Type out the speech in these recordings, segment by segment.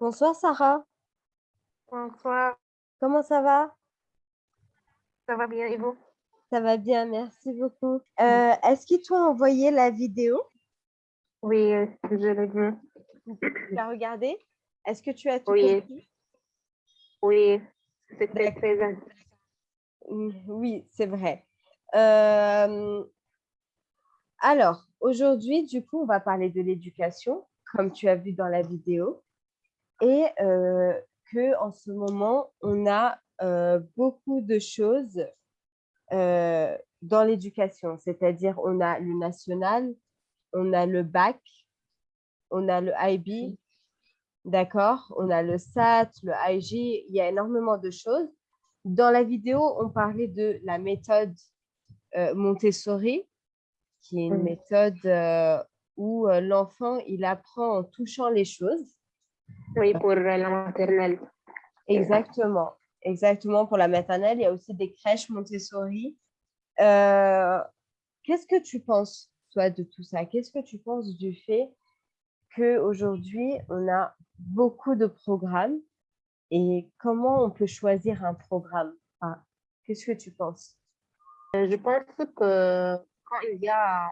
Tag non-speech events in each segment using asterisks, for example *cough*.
Bonsoir Sarah, Bonsoir, comment ça va? ça va bien et vous? Ça va bien, merci beaucoup. Euh, Est-ce qu'ils t'ont envoyé la vidéo? Oui, euh, je l'ai vu. Tu as regardé? Est-ce que tu as tout Oui. compris? Oui, c'était très intéressant. Mm, Oui, c'est vrai. Euh, alors, aujourd'hui, du coup, on va parler de l'éducation, comme tu as vu dans la vidéo, et euh, que en ce moment, on a euh, beaucoup de choses euh, dans l'éducation, c'est-à-dire on a le national, on a le bac, on a le IB, d'accord, on a le SAT, le IG, il y a énormément de choses. Dans la vidéo, on parlait de la méthode Montessori, qui est une méthode où l'enfant, il apprend en touchant les choses. Oui, pour euh, la maternelle. Exactement, exactement pour la maternelle. Il y a aussi des crèches Montessori. Euh, Qu'est-ce que tu penses, toi, de tout ça? Qu'est-ce que tu penses du fait qu'aujourd'hui, on a beaucoup de programmes et comment on peut choisir un programme? Enfin, Qu'est-ce que tu penses? Euh, Je pense que quand il y a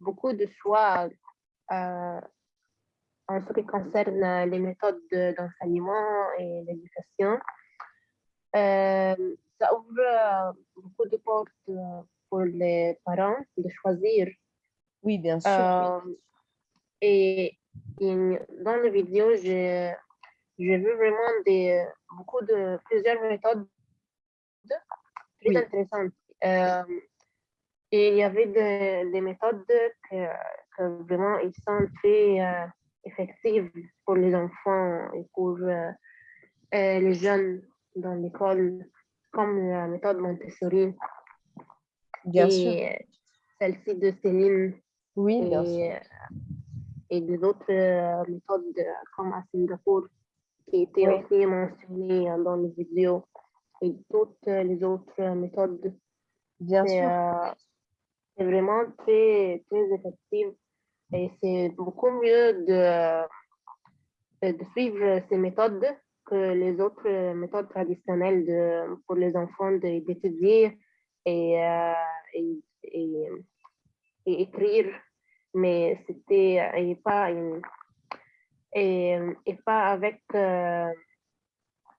beaucoup de choix euh, en ce qui concerne euh, les méthodes de- d'enseignement et l'éducation, euh, ça ouvre euh, beaucoup de portes pour les parents de choisir Oui, bien sûr. Euh, et, et dans la vidéo, j'ai j'ai vu vraiment des, beaucoup de plusieurs méthodes très Oui. intéressantes. Euh, et il y avait des, des méthodes que, que vraiment ils sont très euh, effectives pour les enfants et pour euh, euh, les jeunes dans l'école, comme la méthode Montessori Bien sûr. et celle-ci de Céline Oui, bien sûr. et, et des autres euh, méthodes euh, comme à Singapour qui étaient Oui. aussi mentionnées euh, dans les vidéos et toutes euh, les autres euh, méthodes. Bien C'est sûr. euh, c'est vraiment très, très effectif et c'est beaucoup mieux de, de suivre ces méthodes que les autres euh, méthodes traditionnelles de, pour les enfants d'étudier et, euh, et, et, et écrire. Mais c'était euh, et pas et, et pas avec euh,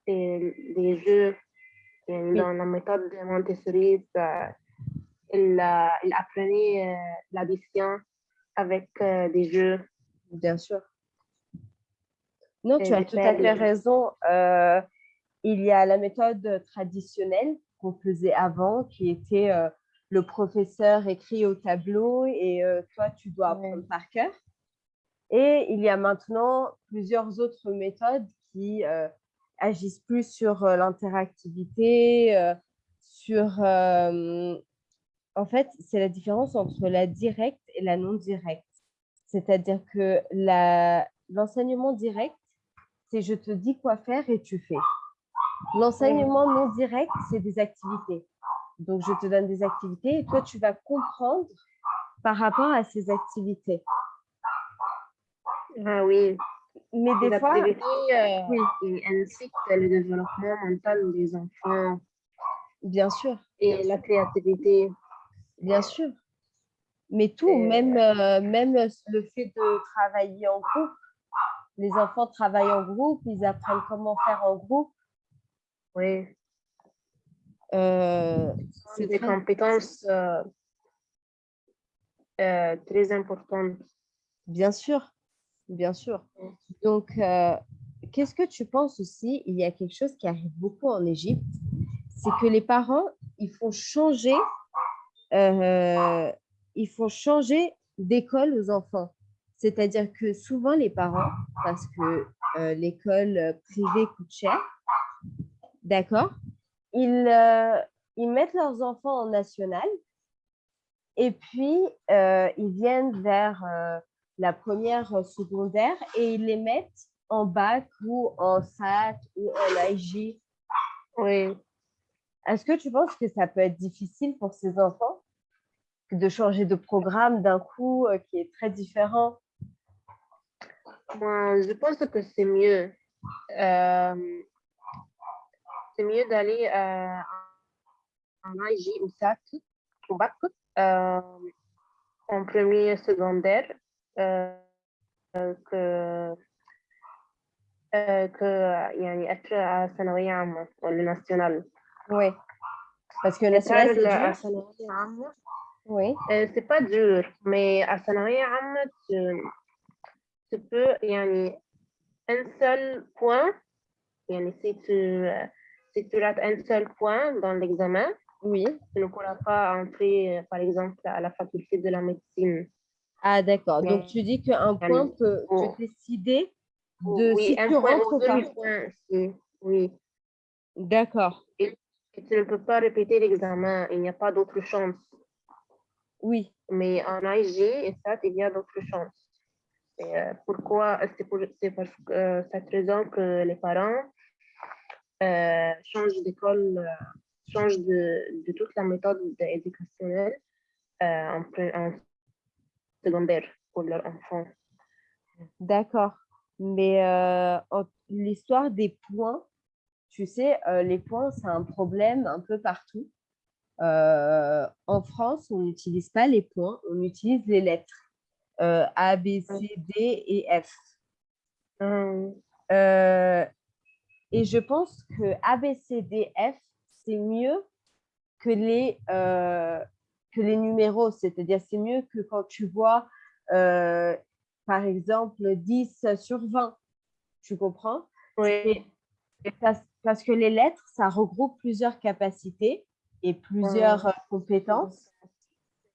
des jeux dans la méthode de Montessori ça, il, euh, il apprenait euh, l'addition avec euh, des jeux Bien sûr. Non, tu as tout à fait raison. Euh, il y a la méthode traditionnelle qu'on faisait avant, qui était euh, le professeur écrit au tableau et euh, toi, tu dois Ouais. apprendre par cœur. Et il y a maintenant plusieurs autres méthodes qui agissent plus sur l'interactivité, sur... euh, en fait, c'est la différence entre la directe et la non directe. C'est-à-dire que l'enseignement direct, c'est je te dis quoi faire et tu fais. L'enseignement non direct, c'est des activités. Donc, je te donne des activités et toi, tu vas comprendre par rapport à ces activités. Ah oui, Mais des fois, euh, oui. et ainsi que le développement mental des enfants bien sûr, et la créativité. Bien sûr. Mais tout, Et- même, euh, même le fait de travailler en groupe. Les enfants travaillent en groupe, ils apprennent comment faire en groupe. Oui, Euh, c'est des très- compétences euh, euh, très importantes. Bien sûr, bien sûr. Donc, qu'est-ce que tu penses aussi? Il y a quelque chose qui arrive beaucoup en Égypte, c'est que les parents, ils font changer, euh, ils font changer d'école aux enfants. C'est-à-dire que souvent les parents, parce que euh, l'école privée coûte cher, d'accord ils, euh, ils mettent leurs enfants en national et puis ils viennent vers la première secondaire et ils les mettent en bac ou en SAT ou en IG. Oui, Est-ce que tu penses que ça peut être difficile pour ces enfants? de changer de programme d'un coup euh, qui est très différent moi, je pense que c'est mieux euh, c'est mieux d'aller euh, en IG ou SAT, au bac, euh, en premier secondaire, euh, que que يعني être ثانوية عامة ولا national. Oui. Parce que national, c'est à dur. Oui. Euh, c'est pas dur, mais à Sanawaya tu, tu peux, il y a un seul point, yani si tu, euh, si tu rates un seul point dans l'examen, oui. tu ne pourras pas entrer, euh, par exemple, à la faculté de la médecine. Ah, d'accord. Donc, tu dis qu'un point peut, peut, décider de oui, si un tu point rentres ou pas. Points, si. Oui. D'accord. Et, et tu ne peux pas répéter l'examen. Il n'y a pas d'autre chance. Oui. Mais en IG et ça, il y a d'autres chances. Et, euh, pourquoi C'est pour, c'est parce que euh, cette raison que les parents euh, changent d'école, euh, changent de, de toute la méthode éducationnelle euh, en, en secondaire pour leurs enfants. D'accord. Mais euh, l'histoire des points, tu sais, euh, les points, c'est un problème un peu partout. Euh, en France, on n'utilise pas les points, on utilise les lettres. Euh, A, B, C, D et F. Euh, Euh, et je pense que A, B, C, D, F, c'est mieux que les, euh, que les numéros. C'est-à-dire, c'est mieux que quand tu vois, euh, par exemple, 10 sur 20. Tu comprends? oui, parce que les lettres, ça regroupe plusieurs capacités et plusieurs euh, compétences.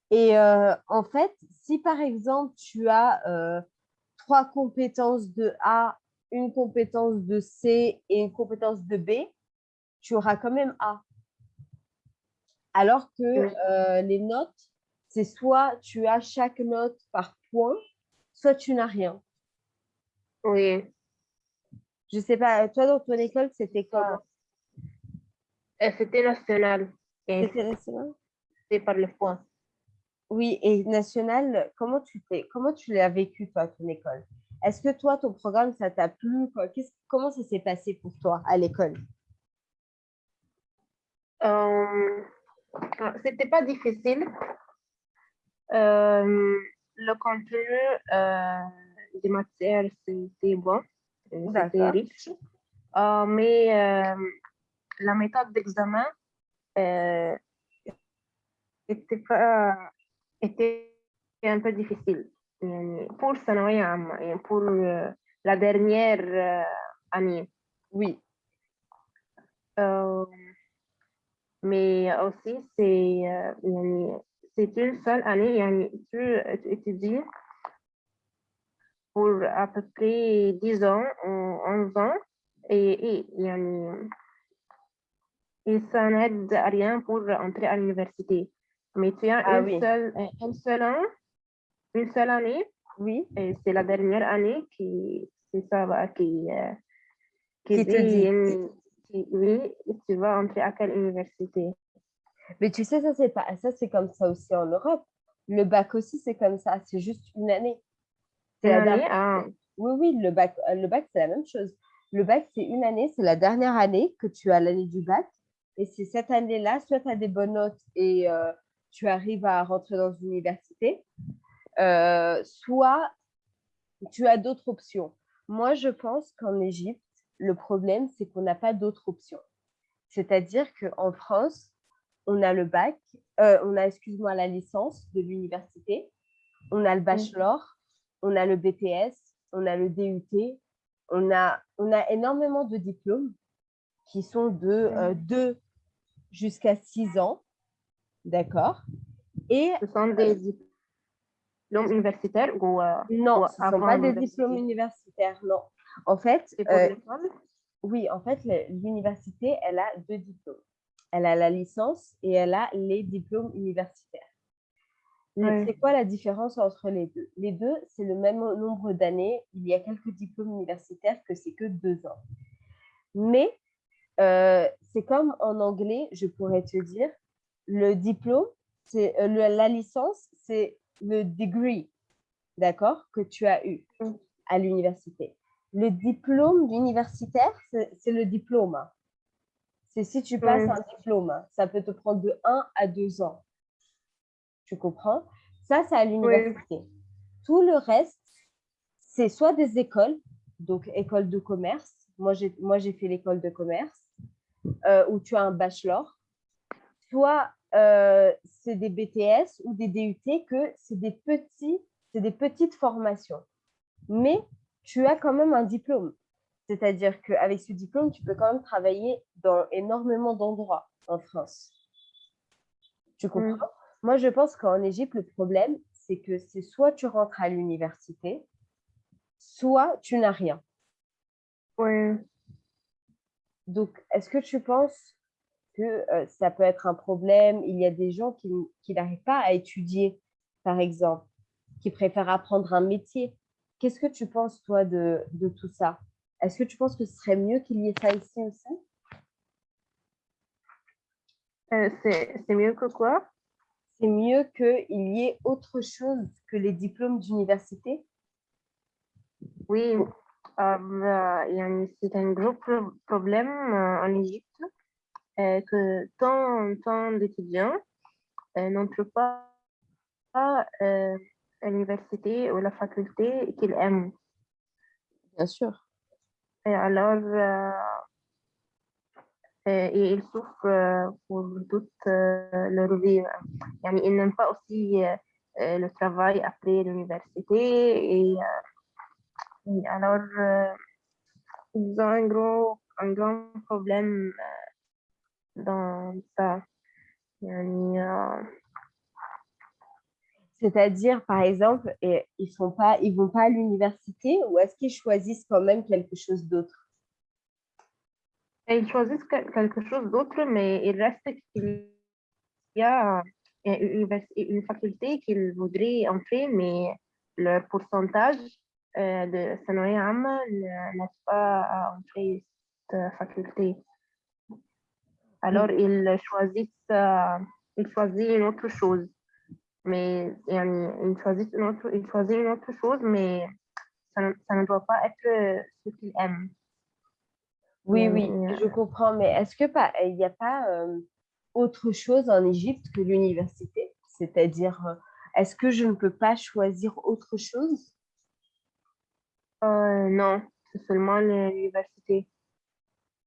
Et euh, en fait, si par exemple, tu as euh, trois compétences de A, une compétence de C et une compétence de B, tu auras quand même A. Alors que euh, les notes, c'est soit tu as chaque note par point, soit tu n'as rien. oui. Je sais pas, toi dans ton école, c'était comment Et C'était national. C'était par le point. Oui, et national, comment tu t'es, comment tu l'as vécu, toi, ton école? Est-ce que toi, ton programme, ça t'a plu? quoi? Comment ça s'est passé pour toi à l'école? Euh, c'était pas difficile. Euh, le contenu euh, des matières, c'était bon, c'était riche. Mais la méthode d'examen euh, était, pas, était un peu difficile euh, pour Sanoyam et pour euh, la dernière euh, année. Oui. Mais aussi, c'est une seule année, tu étudies pour à peu près 10 ans, 11 ans, et, il y et et ça n'aide à rien pour entrer à l'université. Mais tu as Ah une oui. seule, un seul an, une seule année oui, et c'est la dernière année qui, ça va, qui, euh, Qui te dit. qui- oui, tu vas entrer à quelle université? mais tu sais, ça, c'est pas, ça, c'est comme ça aussi en Europe. Le bac aussi, c'est comme ça, c'est juste une année. C'est année, dernière- ah, Oui, oui, le bac, euh, le bac, c'est la même chose. Le bac, c'est une année, c'est la dernière année que tu as l'année du bac. Et c'est cette année-là, soit tu as des bonnes notes et euh, tu arrives à rentrer dans une université, euh, soit tu as d'autres options. Moi, je pense qu'en Égypte, le problème, c'est qu'on n'a pas d'autres options. C'est-à-dire qu'en France, on a le bac, euh, on a, excuse-moi, la licence de l'université, on a le bachelor, on a le BTS, on a le DUT, on a, on a énormément de diplômes qui sont de 2 jusqu'à 6 ans, d'accord? Et ce sont des diplômes universitaires ou euh, non, Ou ce ne sont pas des diplômes universitaires, non. En fait, euh, oui, en fait, l'université, elle a deux diplômes. Elle a la licence et elle a les diplômes universitaires. Ouais. C'est quoi la différence entre les deux? Les deux, c'est le même nombre d'années. Il y a quelques diplômes universitaires que c'est que deux ans. Mais euh, c'est comme en anglais, je pourrais te dire, le diplôme, c'est euh, la licence, c'est le degree, d'accord, que tu as eu Mm. à l'université. le diplôme d'universitaire, c'est le diplôme. C'est si tu passes un diplôme, ça peut te prendre de 1 à 2 ans. Tu comprends? Ça, c'est à l'université. Tout le reste, c'est soit des écoles, donc école de commerce. Moi, j'ai fait l'école de commerce, euh, où tu as un bachelor. Soit euh, c'est des BTS ou des DUT, que c'est des, petits, des petites formations. Mais tu as quand même un diplôme. C'est-à-dire qu'avec ce diplôme, tu peux quand même travailler dans énormément d'endroits en France. Tu comprends? Mm. Moi, je pense qu'en Égypte, le problème, c'est que c'est soit tu rentres à l'université, soit tu n'as rien. Oui. Donc, est-ce que tu penses que euh, ça peut être un problème? Il y a des gens qui, qui n'arrivent pas à étudier, par exemple, qui préfèrent apprendre un métier. Qu'est-ce que tu penses, toi, de, de tout ça? Est-ce que tu penses que ce serait mieux qu'il y ait ça ici aussi? Euh, C'est mieux que quoi? C'est mieux qu'il y ait autre chose que les diplômes d'université? Oui, c'est un gros problème euh, en Égypte euh, que tant, tant d'étudiants n'entrent pas à l'université ou la faculté qu'ils aiment. Bien sûr. Et alors, et ils souffrent pour toute leur vie. ils n'aiment pas aussi le travail après l'université et, alors ils ont un gros un grand problème dans ça. C'est-à-dire, par exemple, ils ne pas, ils vont pas à l'université ou est-ce qu'ils choisissent quand même quelque chose d'autre? Ils choisissent quelque chose d'autre, mais il reste qu'il y a une, faculté qu'ils voudraient entrer, mais le pourcentage euh, de Sanoé n'est pas à entrer cette faculté. Alors, mm. ils choisissent, euh, ils choisissent une autre chose. Mais ils choisissent une autre, ils choisissent une autre chose, mais ça, ça ne doit pas être ce qu'ils aiment. Oui, oui, je comprends. Mais est-ce que pas, il n'y a pas autre chose en Égypte que l'université? C'est-à-dire, est-ce que je ne peux pas choisir autre chose? Euh, Non, c'est seulement l'université.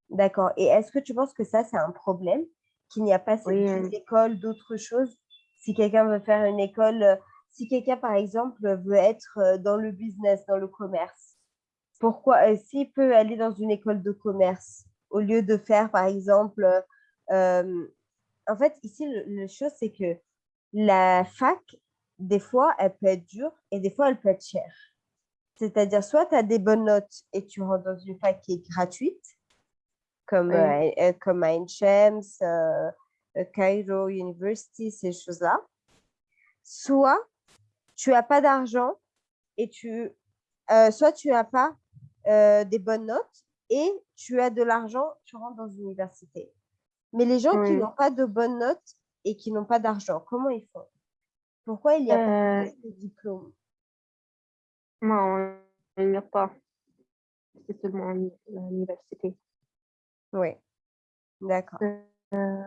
D'accord. Et est-ce que tu penses que ça, c'est un problème Qu'il n'y a pas cette oui, école d'autre chose Si quelqu'un veut faire une école, si quelqu'un, par exemple, veut être dans le business, dans le commerce, pourquoi, euh, s'il peut aller dans une école de commerce, au lieu de faire, par exemple, euh, en fait, ici, la chose, c'est que la fac, des fois, elle peut être dure et des fois, elle peut être chère. C'est-à-dire, soit tu as des bonnes notes et tu rentres dans une fac qui est gratuite, comme, euh, comme à Inchems, Cairo University, ces choses-là. Soit tu n'as pas d'argent et tu, soit tu n'as pas euh, des bonnes notes et tu as de l'argent, tu rentres dans l'université. Mais les gens qui n'ont pas de bonnes notes et qui n'ont pas d'argent, comment ils font? Pourquoi il n'y a pas de diplôme Non, il n'y a pas. C'est seulement l'université. Oui, d'accord. Euh,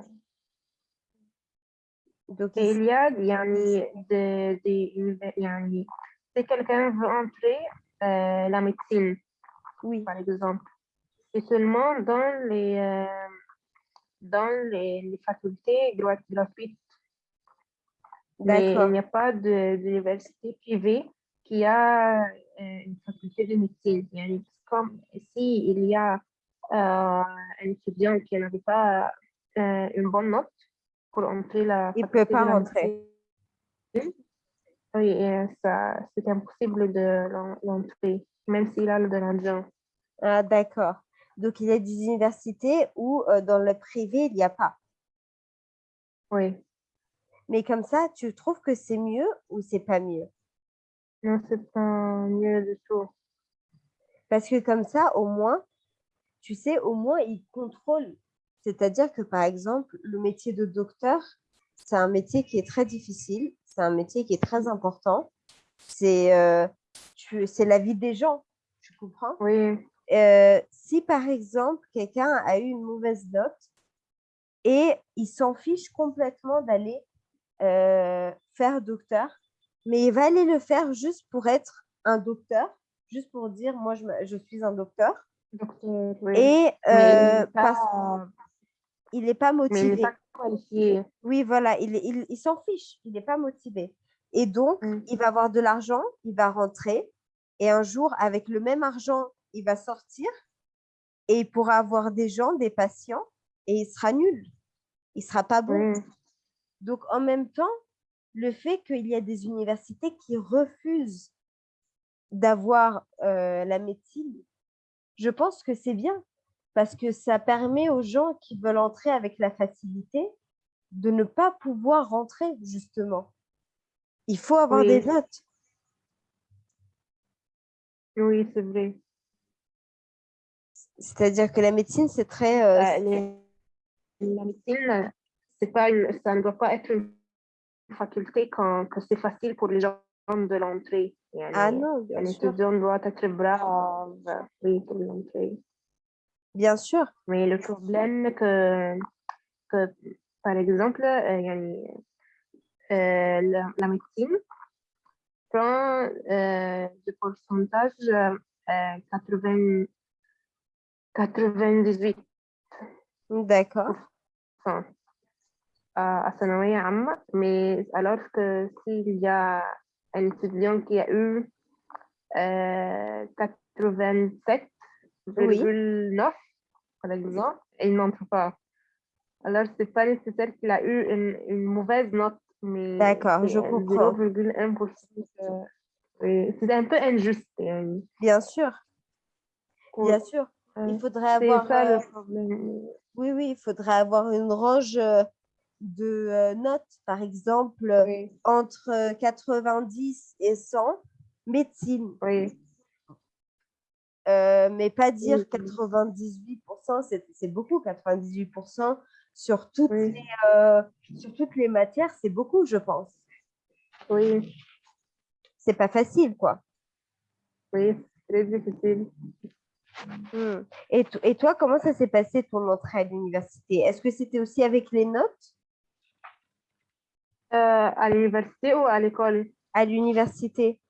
Donc, il y a, il y a des, des, si quelqu'un veut entrer euh, la médecine, oui. par exemple. C'est seulement dans les, euh, dans les, facultés gratuites. Mais il n'y a pas d'université privée qui a une faculté de médecine. Comme si il y a euh, un étudiant qui n'avait pas une bonne note pour entrer la Il ne peut pas rentrer. Oui, c'est impossible de l'entrer même s'il a de l'argent. Ah, D'accord. Donc, il y a des universités où euh, dans le privé, il n'y a pas. Oui. Mais comme ça, tu trouves que c'est mieux ou c'est pas mieux? Non, c'est pas mieux du tout. Parce que comme ça, au moins, tu sais, au moins, ils contrôlent. C'est-à-dire que, par exemple, le métier de docteur, c'est un métier qui est très difficile, c'est un métier qui est très important. C'est euh, la vie des gens, Tu comprends? Oui, Euh, Si par exemple, quelqu'un a eu une mauvaise note et il s'en fiche complètement d'aller euh, faire docteur, mais il va aller le faire juste pour être un docteur, juste pour dire moi je, je suis un docteur. docteur, oui. Et il euh, n'est parce pas, qu'il n'est pas il motivé. n'est pas qualifié. Oui, voilà, il, il, il s'en fiche, il n'est pas motivé. Et donc, Mm. il va avoir de l'argent, il va rentrer, et un jour, avec le même argent, il va sortir, et il pourra avoir des gens, des patients, et il sera nul. Il sera pas bon. Oui, Donc, en même temps, le fait qu'il y a des universités qui refusent d'avoir euh, la médecine, je pense que c'est bien parce que ça permet aux gens qui veulent entrer avec la facilité de ne pas pouvoir rentrer, justement. Il faut avoir des notes. oui, c'est vrai. C'est-à-dire que la médecine, c'est très... euh, les- la médecine, pas une, ça ne doit pas être une faculté quand, que c'est facile pour les gens de l'entrée. Ah non, bien un sûr. étudiant doit être brave oui, pour l'entrée. Bien sûr. Mais le problème que, que par exemple, euh, yani, euh, la, la médecine prend euh, le pourcentage euh, 80, 98 D'accord à Sanoé Amma, mais alors que s'il y a un étudiant qui a eu euh, 87,9 par exemple, il n'entre pas. Alors, ce n'est pas nécessaire qu'il a eu une, mauvaise note, mais D'accord, je comprends. 0,1%. C'est un peu injuste. Bien sûr. Bien sûr. Il euh, faudrait avoir. Ça, le euh, problème. Oui, oui, il faudrait avoir une range euh, de euh, notes, par exemple, euh, Oui, entre euh, 90 et 100, médecine. oui, Euh, mais pas dire Oui, oui. 98%, c'est beaucoup, 98% sur toutes, oui, les, euh, sur toutes les matières, c'est beaucoup, je pense. oui, C'est pas facile, quoi. oui, c'est très difficile. Hmm. Et, et toi, comment ça s'est passé ton entrée à l'université? Est-ce que c'était aussi avec les notes? Euh, à l'université ou à l'école? à l'université?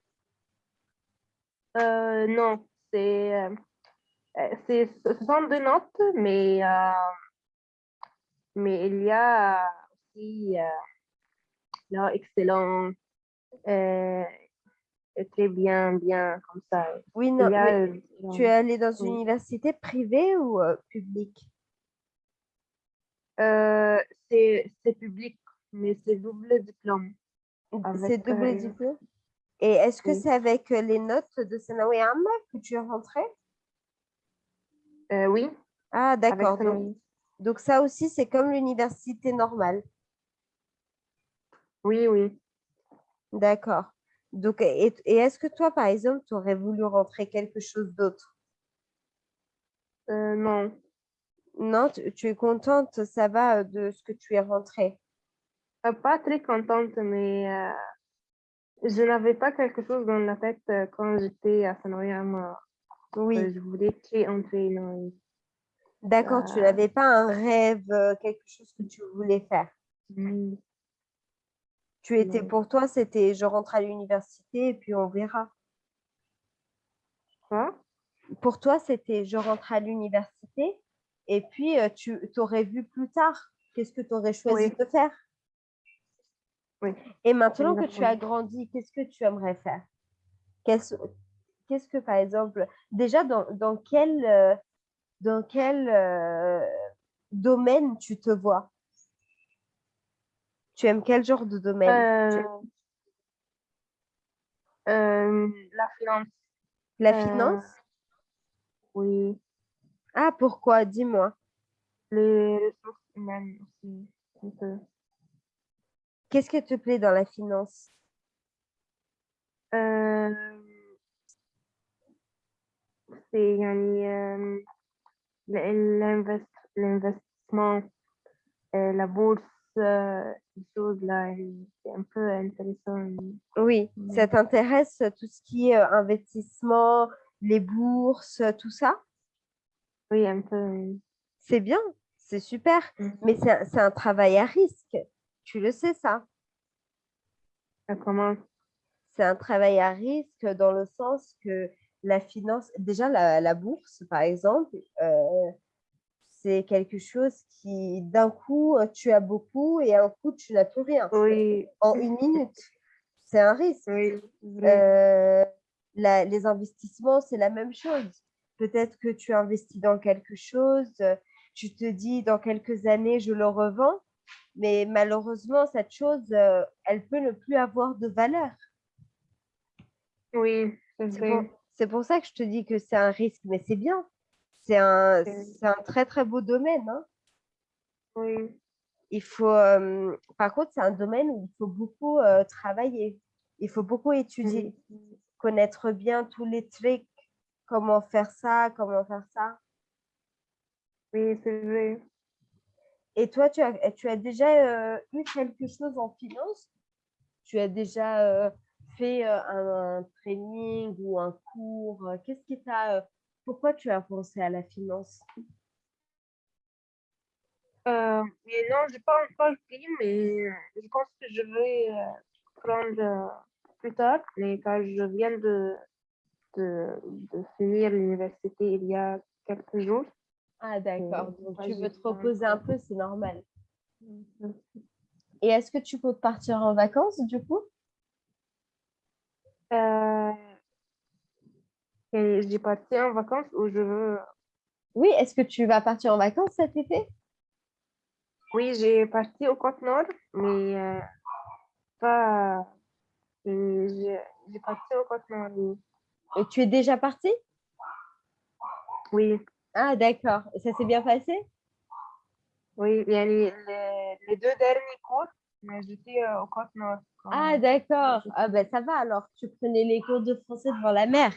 Euh, non, c'est, euh, c'est, ce sont deux notes, mais, euh, mais il y a aussi là, excellent, très bien, bien, comme ça. Oui, non, a, tu es allé dans une oui. université privée ou publique? c'est, c'est public, mais c'est double diplôme. C'est double euh, diplôme? Et est-ce que oui. c'est avec euh, les notes de Sanawi Amma que tu es rentrée? Euh, oui, Ah, d'accord. Donc, ça aussi, c'est comme l'université normale. Oui, oui. D'accord. Donc, et, et est-ce que toi, par exemple, tu aurais voulu rentrer quelque chose d'autre? Euh, non. Non, tu, tu es contente, ça va de ce que tu es rentrée? Euh, pas très contente, mais euh, je n'avais pas quelque chose dans la tête euh, quand j'étais à Sanoyama. Oui, je voulais créer entrer dans d'accord, tu n'avais pas un rêve, quelque chose que tu voulais faire? Mm, Tu étais, Non. pour toi, c'était je rentre à l'université et puis on verra. Quoi? Pour toi, c'était je rentre à l'université et puis tu aurais vu plus tard qu'est-ce que tu aurais choisi Oui. de faire? Oui. Et maintenant que tu as grandi, qu'est-ce que tu aimerais faire? Qu'est-ce que, par exemple, déjà, dans, dans quel, euh, dans quel euh, domaine tu te vois? Tu aimes quel genre de domaine? Euh, la finance, La finance? oui. Ah, pourquoi? Dis-moi. Les ressources humaines aussi. un peu. Qu'est-ce qui te plaît dans la finance? Euh, c'est euh, l'investissement, euh, la bourse, ces choses-là, c'est un peu intéressant. Oui, mm. ça t'intéresse tout ce qui est investissement, les bourses, tout ça? Oui, un peu. C'est bien, c'est super, mm. mais c'est un travail à risque. Tu le sais, ça commence. c'est un travail à risque dans le sens que la finance, déjà la, la bourse, par exemple, euh, c'est quelque chose qui, d'un coup, tu as beaucoup et un coup, tu n'as plus rien. Oui, En une minute. C'est un risque. oui. Euh, la- les investissements, c'est la même chose. Peut-être que tu investis dans quelque chose, tu te dis dans quelques années, je le revends, mais malheureusement, cette chose, euh, elle peut ne plus avoir de valeur. Oui, c'est pour, c'est pour ça que je te dis que c'est un risque, mais c'est bien. C'est un, un très, très beau domaine. hein. Oui, Il faut, euh, par contre, c'est un domaine où il faut beaucoup euh, travailler. Il faut beaucoup étudier, oui. connaître bien tous les tricks, comment faire ça, comment faire ça. Oui, c'est vrai. Et toi, tu as, tu as déjà euh, eu quelque chose en finance? Tu as déjà euh, fait euh, un, training ou un cours? Qu'est-ce qui t'a... pourquoi tu as pensé à la finance? Non, je n'ai pas encore pris, mais je pense que je vais prendre plus tard. Mais quand je viens de, de, de finir l'université il y a quelques jours. Ah, d'accord. Euh, Donc, tu veux te reposer un peu, c'est normal. Et est-ce que tu peux partir en vacances, du coup? Euh, et j'ai parti en vacances où je veux. Oui, est-ce que tu vas partir en vacances cet été? Oui, j'ai parti au Côte Nord, mais euh, pas. J'ai parti au Côte Nord. oui. Et tu es déjà parti Oui, Ah, d'accord. Ça s'est bien passé? Oui, il y a les, les, les deux derniers cours, mais j'étais euh, au Côte Nord. quand- Ah, d'accord. Ah, ben ça va alors. Tu prenais les cours de français devant la mer.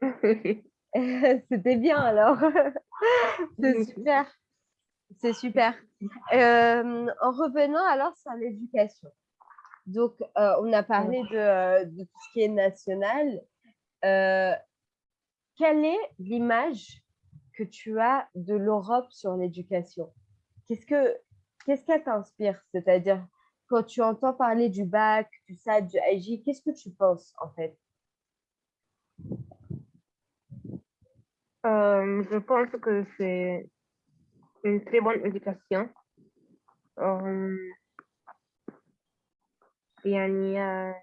*laughs* C'était bien alors. *laughs* C'est super. C'est super. Euh, en revenant alors sur l'éducation. Donc, euh, on a parlé de, euh, de tout ce qui est national. Euh, quelle est l'image que tu as de l'Europe sur l'éducation? Qu'est-ce que qu'est-ce qu'elle t'inspire? C'est-à-dire, quand tu entends parler du bac, tout ça, du AJ, qu'est-ce que tu penses en fait? Euh, je pense que c'est une très bonne éducation. Euh, il, y a,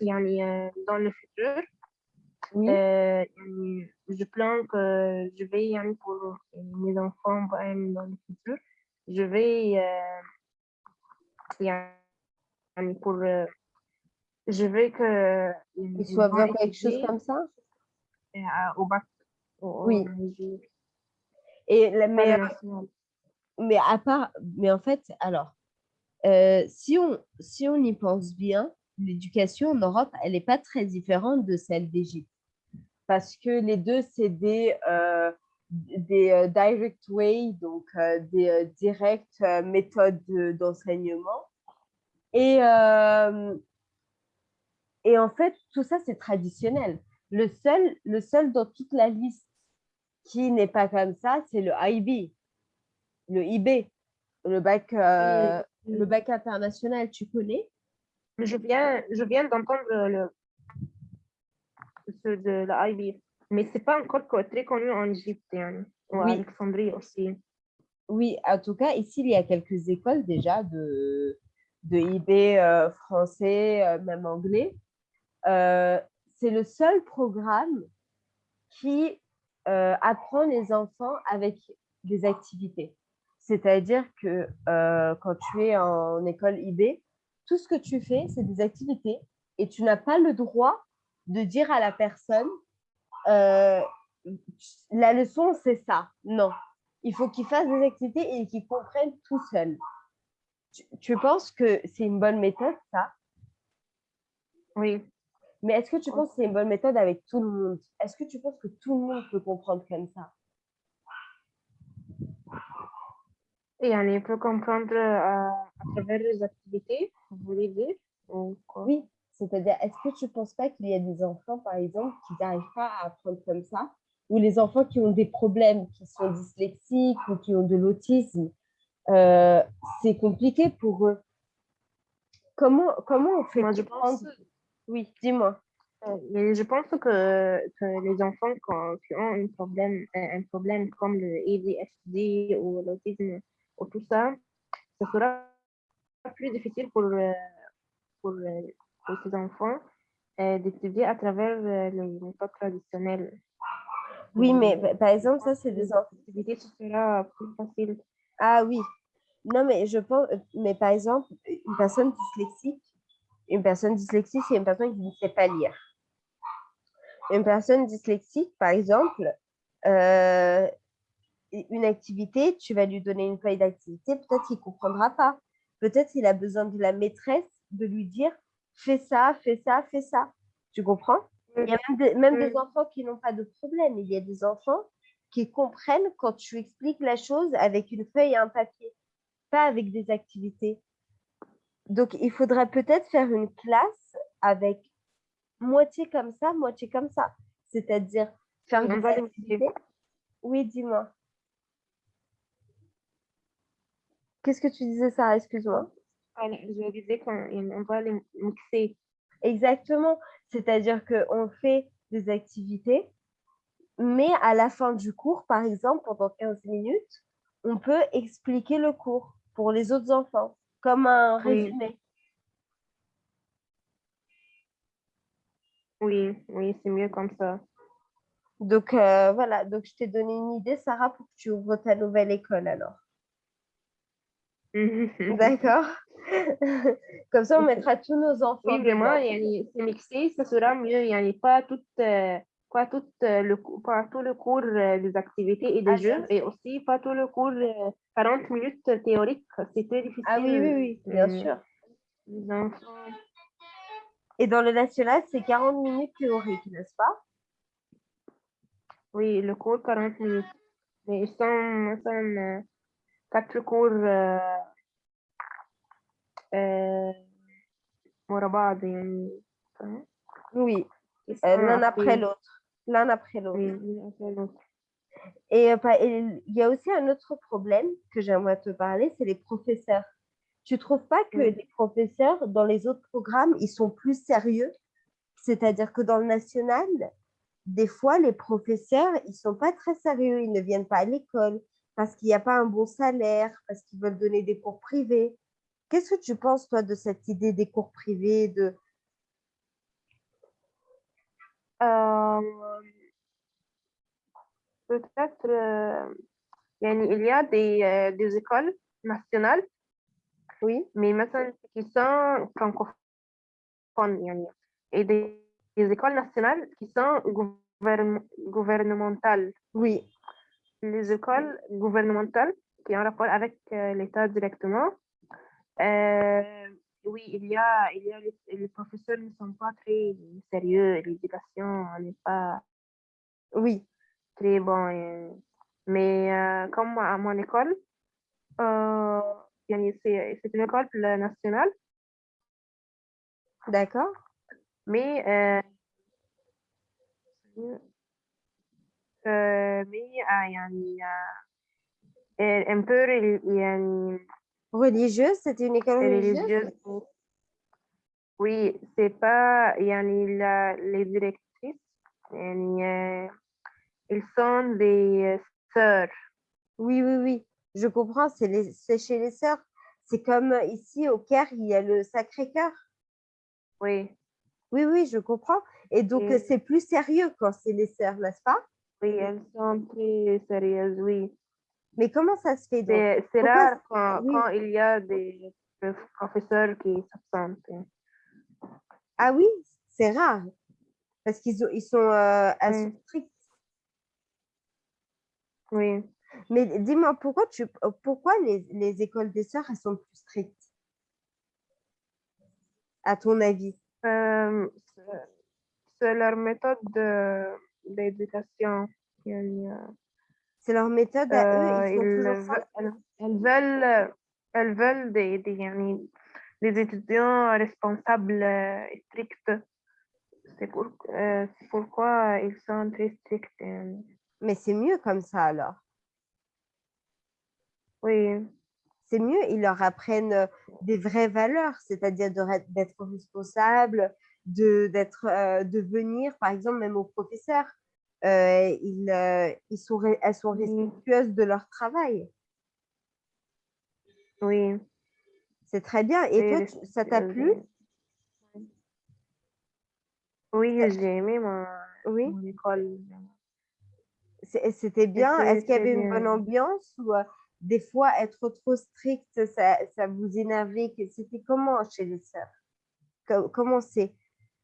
il y a dans le futur, oui. Euh, je plains que je vais pour mes enfants dans le futur. Je vais euh, pour euh, je veux que ils soient vers quelque chose comme ça? Euh, au bac. oui. Et la, mais, mais à part, mais en fait, alors, euh, si on si on y pense bien, l'éducation en Europe, elle n'est pas très différente de celle d'Égypte. Parce que les deux, c'est des, euh, des euh, direct way, donc euh, des directes méthodes de- d'enseignement. Et, et en fait, tout ça, c'est traditionnel. Le seul, le seul dans toute la liste qui n'est pas comme ça, c'est le IB, le IB, le bac, euh, le bac international, tu connais? Je viens, je viens d'entendre le, ce de la IB, mais c'est pas encore co- très connu en Égypte, hein, ou à Oui. Alexandrie aussi. Oui, en tout cas, ici, il y a quelques écoles déjà de, de IB euh, français, euh, même anglais. Euh, c'est le seul programme qui apprend les enfants avec des activités. C'est-à-dire que quand tu es en école IB, tout ce que tu fais, c'est des activités et tu n'as pas le droit de dire à la personne euh, la leçon, c'est ça. Non. Il faut qu'ils fassent des activités et qu'ils comprennent tout seuls. Tu, tu penses que c'est une bonne méthode, ça? Oui, Mais est-ce que tu penses que c'est une bonne méthode avec tout le monde? Est-ce que tu penses que tout le monde peut comprendre comme ça? Et on peut comprendre euh, à travers les activités, vous voulez dire, ou quoi? Oui, C'est-à-dire, est-ce que tu ne penses pas qu'il y a des enfants, par exemple, qui n'arrivent pas à apprendre comme ça? Ou les enfants qui ont des problèmes, qui sont dyslexiques ou qui ont de l'autisme, euh, c'est compliqué pour eux. Comment, comment on fait Moi, je pense, Oui, dis-moi. euh, je pense que, que les enfants quand- qui ont un problème, un problème comme le ADHD ou l'autisme ou tout ça, ce sera plus difficile pour, pour, euh, ces enfants euh, d'étudier à travers euh, les méthodes traditionnelles. Oui, mais Euh, pa- par exemple, ça, c'est des les enfants. activités, ce sera plus facile. Ah oui. Non, mais je pense, mais par exemple, une personne dyslexique, une personne dyslexique, c'est une personne qui ne sait pas lire. Une personne dyslexique, par exemple, euh, une activité, tu vas lui donner une feuille d'activité, peut-être qu'il ne comprendra pas. Peut-être qu'il a besoin de la maîtresse de lui dire fais ça, fais ça, fais ça. Tu comprends? Il y a même des, même des enfants qui n'ont pas de problème. Il y a des enfants qui comprennent quand tu expliques la chose avec une feuille et un papier, pas avec des activités. Donc, il faudrait peut-être faire une classe avec moitié comme ça, moitié comme ça. C'est-à-dire faire va les activités. Oui, dis-moi. Qu'est-ce que tu disais, ça Excuse-moi. Je disais qu'on va les mixer. Exactement. C'est-à-dire qu'on fait des activités, mais à la fin du cours, par exemple, pendant 15 minutes, on peut expliquer le cours pour les autres enfants, comme un Oui. résumé. Oui, oui, c'est mieux comme ça. Donc, euh, voilà. Donc, je t'ai donné une idée, Sarah, pour que tu ouvres ta nouvelle école, alors. Mhm. *laughs* D'accord. *laughs* Comme ça, on mettra tous nos enfants. Oui, vraiment, c'est mixé, ça sera mieux. Il n'y a pas tout, euh, pas tout, euh, le, pas tout le cours euh, des activités et des ah, jeux, et aussi pas tout le cours 40 minutes théoriques. C'est très difficile. Ah oui, oui, oui, bien mm. sûr. Et dans le national, c'est 40 minutes théoriques, n'est-ce pas? Oui, le cours 40 minutes. Mais ils quatre cours euh, euh, ورا بعض يعني فاهم؟ Oui, Ils euh, sont l'un après après- l'autre. L'un après l'autre. Oui, l'un après l'autre. Et, euh, pa- et il y a aussi un autre problème que j'aimerais te parler, c'est les professeurs. Tu trouves pas que Oui. les professeurs, dans les autres programmes, ils sont plus sérieux C'est-à-dire que dans le national, des fois, les professeurs, ils sont pas très sérieux. Ils ne viennent pas à l'école parce qu'il n'y a pas un bon salaire, parce qu'ils veulent donner des cours privés. Qu'est-ce que tu penses, toi, de cette idée des cours privés de... Euh, peut-être, euh, il y a des, euh, des, écoles nationales, oui, mais maintenant qui sont francophones, et des écoles nationales qui sont gouvernementales. Oui les écoles gouvernementales qui ont rapport avec euh, l'État directement. Euh, oui, il y a, il y a les, professeurs ne sont pas très sérieux, l'éducation n'est pas, oui, très bon. Mais euh, comme à mon école, c'est une école nationale. D'accord. Mais يعني آه un peu reli- يعني Religieuse, c'était une école religieuse religieuse. Oui, c'est pas يعني la, les directrices يعني euh, ils sont des sœurs. Oui, oui, oui, je comprends, c'est les- c'est chez les sœurs. C'est comme euh, ici au Caire, il y a le Sacré-Cœur. Oui, Oui, oui, je comprends. Et donc, Et- euh, c'est plus sérieux quand c'est les sœurs, n'est-ce pas Oui, elles sont très sérieuses, oui. Mais comment ça se fait donc? C'est rare quand, oui. quand il y a des prof- professeurs qui s'absentent. Ah oui, c'est rare. Parce qu'ils ils sont euh, assez Mm. stricts. Oui. Mais dis-moi, pourquoi, tu, pourquoi les, les écoles des sœurs, elles sont plus strictes? À ton avis? Euh, c'est- c'est leur méthode de- l'éducation. Euh, c'est leur méthode à eux. Ils euh, veulent, elles, veulent, des, des, des étudiants responsables et stricts. C'est pour, pourquoi ils sont très stricts. Mais c'est mieux comme ça alors. Oui. C'est mieux, ils leur apprennent des vraies valeurs, c'est-à-dire d'être responsable, de, euh, de venir, par exemple, même aux professeurs. euh, ils, euh, ils sont, elles sont respectueuses de leur travail. oui. C'est très bien. Et toi, tu- ça t'a plu? Oui, j'ai aimé mon, Oui, mon école. C'était bien? Est-ce qu'il y avait une bonne ambiance ou des fois être trop strict, ça, ça vous énervait? C'était comment chez les sœurs? Co- Comment c'est?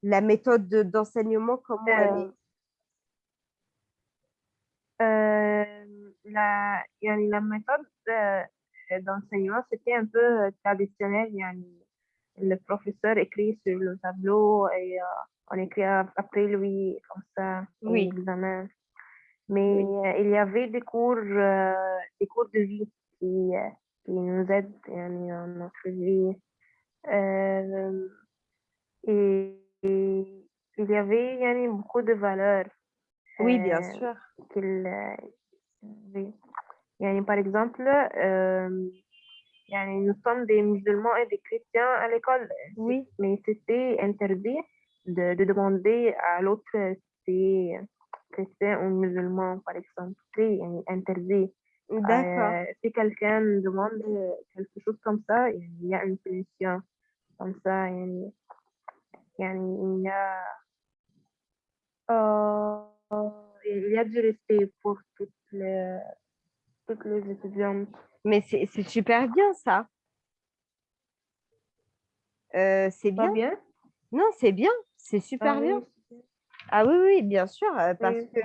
la méthode d'enseignement, de, comment elle est euh, euh, la, la méthode euh, d'enseignement, c'était un peu euh, traditionnel. Le professeur écrit sur le tableau et euh, on écrit après lui, comme ça, oui. l'examen. Mais oui. euh, il y avait des cours, des cours de vie qui, qui nous aident dans notre vie. et il y avait yani, beaucoup de valeurs. Oui, euh, bien sûr. Qu'il, euh, oui. yani, par exemple, euh, yani, nous sommes des musulmans et des chrétiens à l'école. Oui. Mais c'était interdit de, demander à l'autre si chrétien ou musulman, par exemple. C'est interdit. D'accord. Euh, si quelqu'un demande quelque chose comme ça, il y a une punition. Comme ça, yani, il y a euh, il y a du respect pour toutes les toutes les étudiantes Mais c'est super bien ça. Euh, c'est bien. bien? Non, c'est bien. C'est super Ah bien. oui. Ah oui, oui, bien sûr, euh, parce Oui. que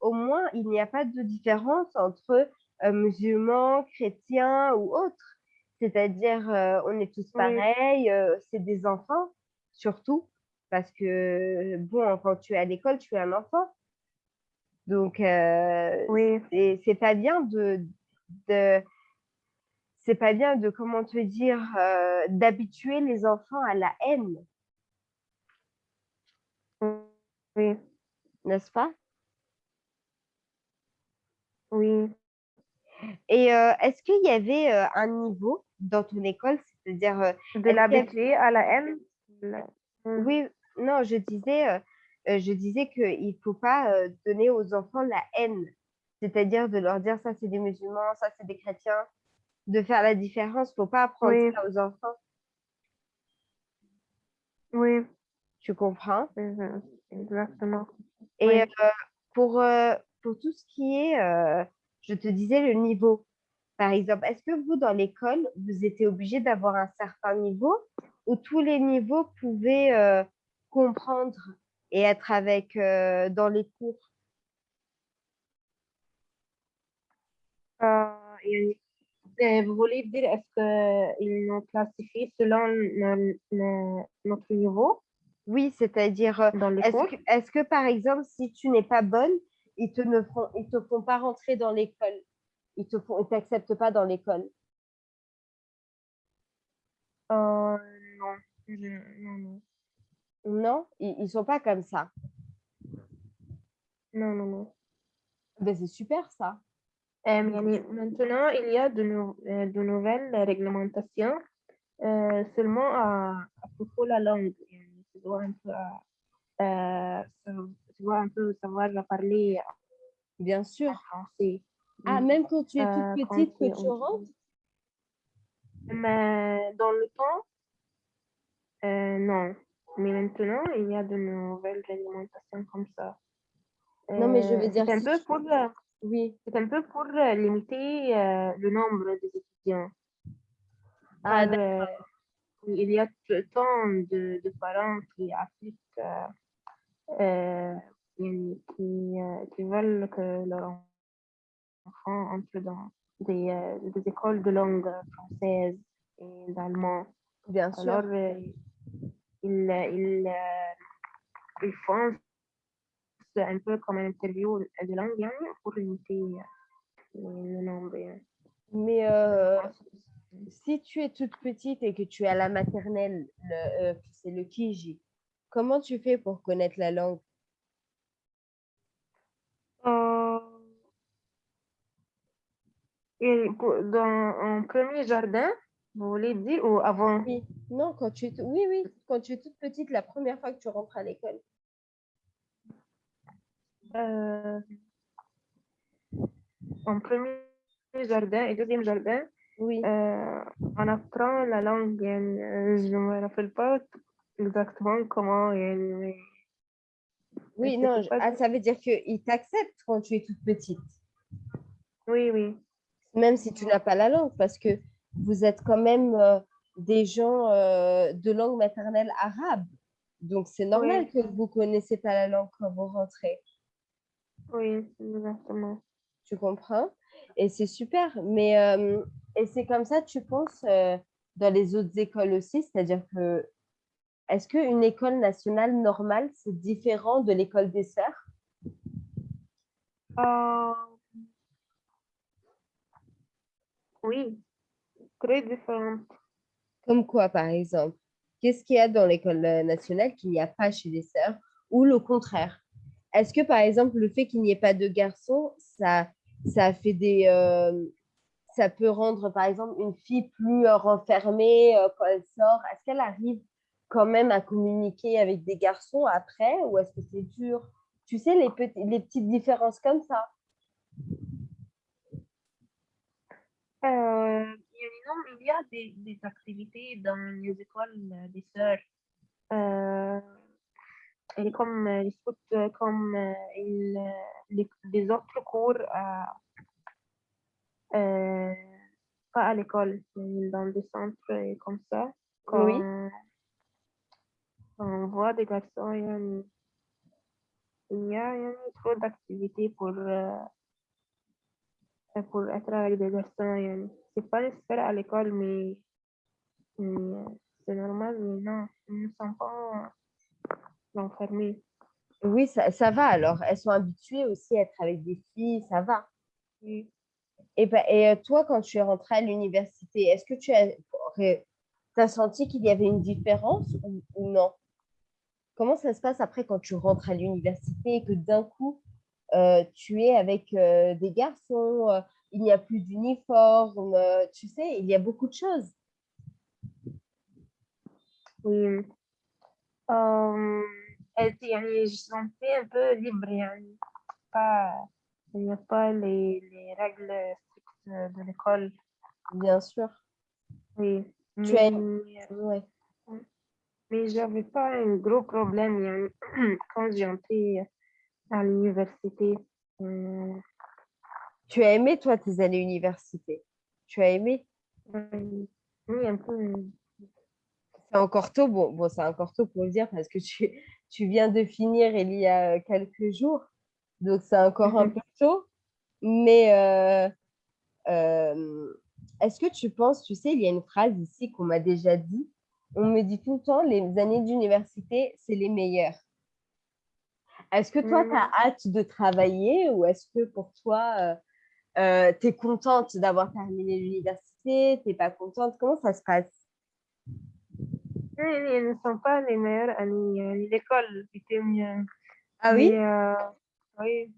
au moins, il n'y a pas de différence entre euh, musulmans, chrétiens ou autres. C'est-à-dire, euh, on est tous pareils, c'est des enfants, surtout, parce que, bon, quand tu es à l'école, tu es un enfant. Donc, euh, Oui, c'est pas bien de, de c'est pas bien de, comment te dire, euh, d'habituer les enfants à la haine, oui, n'est-ce pas? oui. Et euh, est-ce qu'il y avait euh, un niveau dans ton école, c'est-à-dire, euh, De à la haine? La- Mm. oui, non, je disais, euh, euh, je disais qu'il ne faut pas euh, donner aux enfants la haine, c'est-à-dire de leur dire ça c'est des musulmans, ça c'est des chrétiens, de faire la différence, il ne faut pas apprendre Oui. ça aux enfants, Oui, tu comprends? exactement. Et Oui. euh, pour, euh, pour tout ce qui est, euh, je te disais, le niveau, par exemple, est-ce que vous, dans l'école, vous étiez obligé d'avoir un certain niveau? ou tous les niveaux pouvaient euh, comprendre et être avec euh, dans les cours? Euh, يعني, euh, vous voulez dire, est-ce qu'ils nous classifient selon no- no- notre niveau Oui, c'est-à-dire, euh, dans les est-ce cours? que, est-ce que par exemple, si tu n'es pas bonne, ils te ne font, ils te font pas rentrer dans l'école, ils te font, ils t'acceptent pas dans l'école. Euh, Non, non. Non, ils ne sont pas comme ça. Non, non, non. Ben, c'est super ça. Euh, maintenant, il y a de, euh, nouvelles réglementations euh, seulement à, propos de la langue. Tu dois un peu, dois un peu savoir la parler. Bien sûr. Ah, même quand tu es toute petite, que tu rentres? Mais dans le temps, euh, non. Mais maintenant, il y a de nouvelles réglementations comme ça. Non, mais je Euh, veux dire, c'est un si peu tu- pour, euh, Oui. c'est un peu pour limiter euh, le nombre des étudiants. Ah, euh, il y a tant de, de parents qui appliquent, qui, qui, veulent que leur enfant entre dans des, des écoles de langue française et d'allemand. bien sûr. Alors, il, il, euh, il fonce un peu comme un interview de l'Indien hein, pour limiter euh, le nombre. Hein. Mais euh, si tu es toute petite et que tu es à la maternelle, c'est le Kiji, comment tu fais pour connaître la langue? Dans, en premier jardin, vous voulez dire ou avant? Oui. Non, quand tu es, oui, oui, quand tu es toute petite, la première fois que tu rentres à l'école. Euh, en premier jardin et deuxième jardin, oui. Euh, on apprend la langue. Euh, je ne me rappelle pas exactement comment elle. Oui, non, ah, ça veut dire qu'ils t'acceptent quand tu es toute petite. Oui, oui. Même si tu n'as pas la langue, parce que vous êtes quand même euh, des gens euh, de langue maternelle arabe. Donc, c'est normal Oui. que vous ne connaissez pas la langue quand vous rentrez. Oui, exactement. Tu comprends? Et c'est super. Mais euh, et c'est comme ça, tu penses, dans les autres écoles aussi, c'est-à-dire que est-ce qu'une école nationale normale, c'est différent de l'école des sœurs? Oui, très différent. Comme quoi, par exemple? Qu'est-ce qu'il y a dans l'école nationale qu'il n'y a pas chez les sœurs? Ou le contraire? Est-ce que, par exemple, le fait qu'il n'y ait pas de garçons, ça, ça fait des... euh, ça peut rendre, par exemple, une fille plus euh, renfermée euh, quand elle sort? Est-ce qu'elle arrive quand même à communiquer avec des garçons après ou est-ce que c'est dur? Tu sais, les, petits, les petites différences comme ça. Euh, il y a des, activités dans les écoles euh, des sœurs. Euh, et comme euh, les scouts, euh, comme les, les, autres cours, pas à l'école, mais dans des centres comme ça. Oui. On voit des garçons, il y a, une, trop d'activités pour, pour être avec des garçons c'est pas le seul à l'école, mais, c'est normal, mais non, ils ne sont pas enfermés. Oui, ça, va alors. Elles sont habituées aussi à être avec des filles, ça va. Eh ben, et, bah, et toi, quand tu es rentrée à l'université, est-ce que tu as, senti qu'il y avait une différence ou, non? Comment ça se passe après quand tu rentres à l'université et que d'un coup, euh, tu es avec euh, des garçons il n'y a plus d'uniforme, euh, tu sais, il y a beaucoup de choses. Oui. Euh, elle- يعني, je sentais un peu libre. يعني. Pas, il n'y a pas les, les règles strictes de l'école. Bien sûr. Oui. Tu as- Mais, Ouais. mais j'avais pas un gros problème يعني, *clears throat* quand j'ai entré à l'université. euh, Tu as aimé, toi, tes années université? Tu as aimé? oui, oui, un peu. C'est encore tôt, bon, bon c'est encore tôt pour le dire parce que tu, tu viens de finir il y a quelques jours, donc c'est encore un Mhm. peu tôt. Mais euh, euh, est-ce que tu penses, tu sais, il y a une phrase ici qu'on m'a déjà dit, on me dit tout le temps, les années d'université, c'est les meilleures. Est-ce que toi, Mhm. tu as hâte de travailler ou est-ce que pour toi, euh, tu es contente d'avoir terminé l'université, tu n'es pas contente, comment ça se passe? Ils ne sont pas les meilleurs à euh, l'école, c'était mieux. Ah oui? Euh, oui.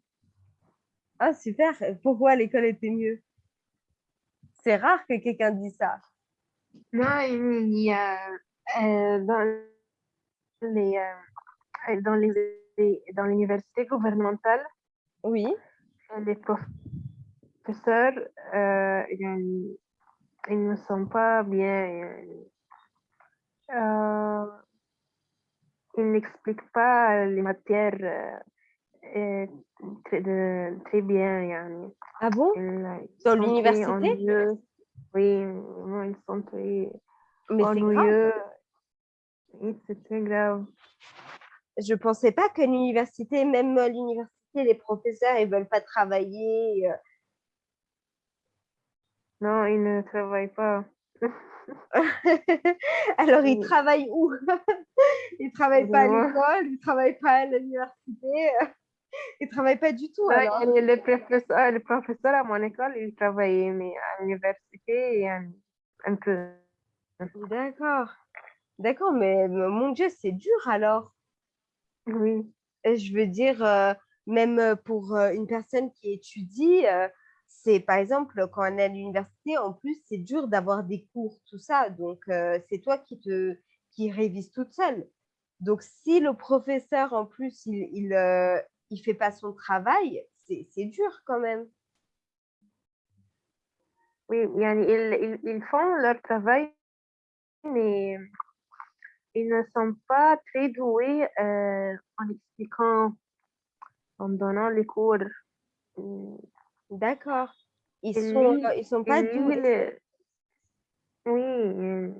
Ah super, pourquoi l'école était mieux? C'est rare que quelqu'un dise ça. Non, il y a euh, dans les dans dans l'université gouvernementale. Oui. Les profs professeurs, euh, ils, ne sont pas bien. Euh, ils n'expliquent pas les matières euh, très, de, très, bien. Ah bon? Dans l'université? Oui, ils sont très Mais ennuyeux. C'est très grave. Je ne pensais pas que l'université, même l'université, les professeurs, ils ne veulent pas travailler non, il ne travaille pas. *laughs* Alors, il travaille où? *laughs* Il travaille pas à l'école, il travaille pas à l'université, *laughs* il travaille pas du tout. Alors. Les, professeurs, euh, à mon école, ils travaillaient, mais à l'université, et un peu. D'accord. D'accord, mais mon Dieu, c'est dur alors. Oui. Je veux dire, euh, même euh, pour une personne qui étudie, c'est par exemple quand on est à l'université, en plus, c'est dur d'avoir des cours, tout ça. Donc, c'est toi qui te qui révise toute seule. Donc, si le professeur, en plus, il il, il fait pas son travail, c'est dur quand même. Oui, ils, ils, font leur travail, mais ils ne sont pas très doués euh, en expliquant, en donnant les cours. D'accord. Ils sont, ils sont pas doués. Oui.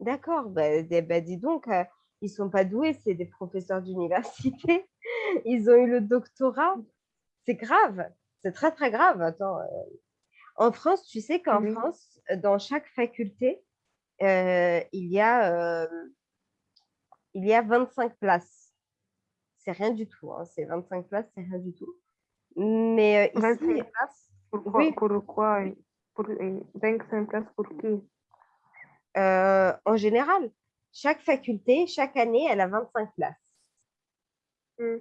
D'accord. Bah, bah, dis donc, euh, ils sont pas doués, c'est des professeurs d'université. *laughs* Ils ont eu le doctorat. C'est grave. C'est très, très grave. Attends. Euh. En France, tu sais qu'en France, dans chaque faculté, euh, il, y a, il y a 25 places. C'est rien du tout. Hein. C'est 25 places, c'est rien du tout. Mais euh, ici, Pourquoi, oui. pour quoi pour, 25 places pour qui? Euh, En général, chaque faculté, chaque année, elle a 25 places. Hmm.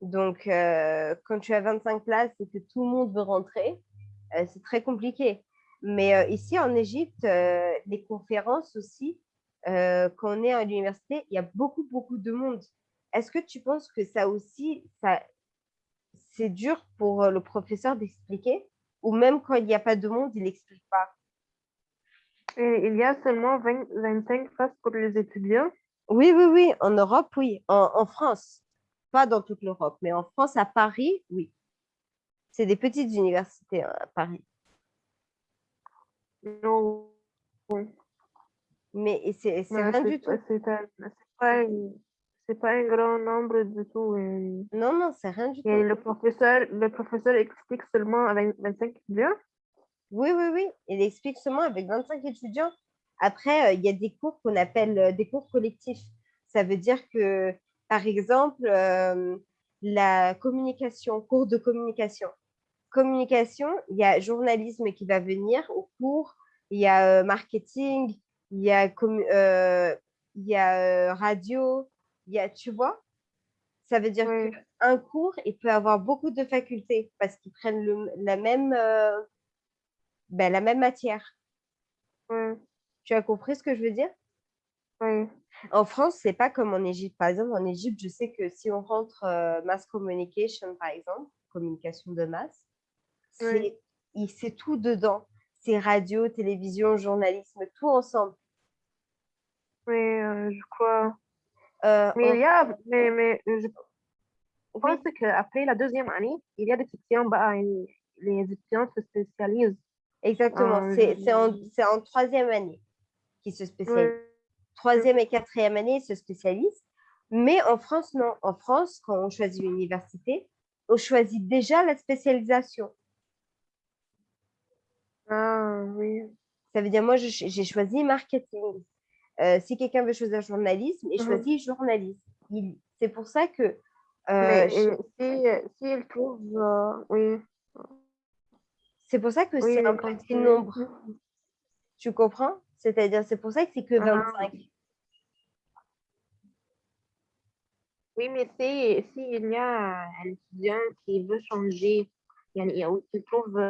Donc, euh, quand tu as 25 places et que tout le monde veut rentrer, c'est très compliqué. Mais ici, en Égypte, les conférences aussi, quand on est à l'université, il y a beaucoup, beaucoup de monde. Est-ce que tu penses que ça aussi, ça, c'est dur pour euh, le professeur d'expliquer ou même quand il n'y a pas de monde, il n'explique pas il y a seulement 25 places pour les étudiants? Oui, oui, oui. En Europe, oui. En, France, pas dans toute l'Europe, mais en France, à Paris, oui. C'est des petites universités hein, à Paris. Non. Mais c'est rien du tout. C'est pas c'est pas un grand nombre du tout. Non, non, c'est rien du tout. Et le professeur, le professeur explique seulement avec 25 étudiants Oui, oui, oui. Il explique seulement avec 25 étudiants. Après, euh, il y a des cours qu'on appelle euh, des cours collectifs. Ça veut dire que, par exemple, euh, la communication, cours de communication. Communication, il y a journalisme qui va venir au cours, il y a marketing, il y a, il y a radio, tu vois, ça veut dire qu'un cours, il peut avoir beaucoup de facultés parce qu'ils prennent le, la, même, euh, ben, la même matière. Tu as compris ce que je veux dire? En France, c'est pas comme en Égypte. Par exemple, en Égypte, je sais que si on rentre euh, mass communication, par exemple, communication de masse, c'est tout dedans. C'est radio, télévision, journalisme, tout ensemble. Oui, euh, je crois. Euh, mais il y a, mais, mais je pense qu'après la deuxième année, il y a des sections, bah, les étudiants se spécialisent. Exactement, c'est en, en, troisième année qu'ils se spécialisent. Troisième et quatrième année, ils se spécialisent. Mais en France, non. En France, quand on choisit l'université, on choisit déjà la spécialisation. Ah oui. Ça veut dire, moi, j'ai choisi marketing. Euh, si quelqu'un veut choisir journalisme, il mhm. choisit journalisme. C'est pour ça que. Euh, si, il trouve. Euh, oui. C'est pour ça que c'est un petit nombre. Tu comprends? C'est-à-dire, c'est pour ça que c'est que 25. Oui, mais s'il si y a un étudiant qui veut changer, il trouve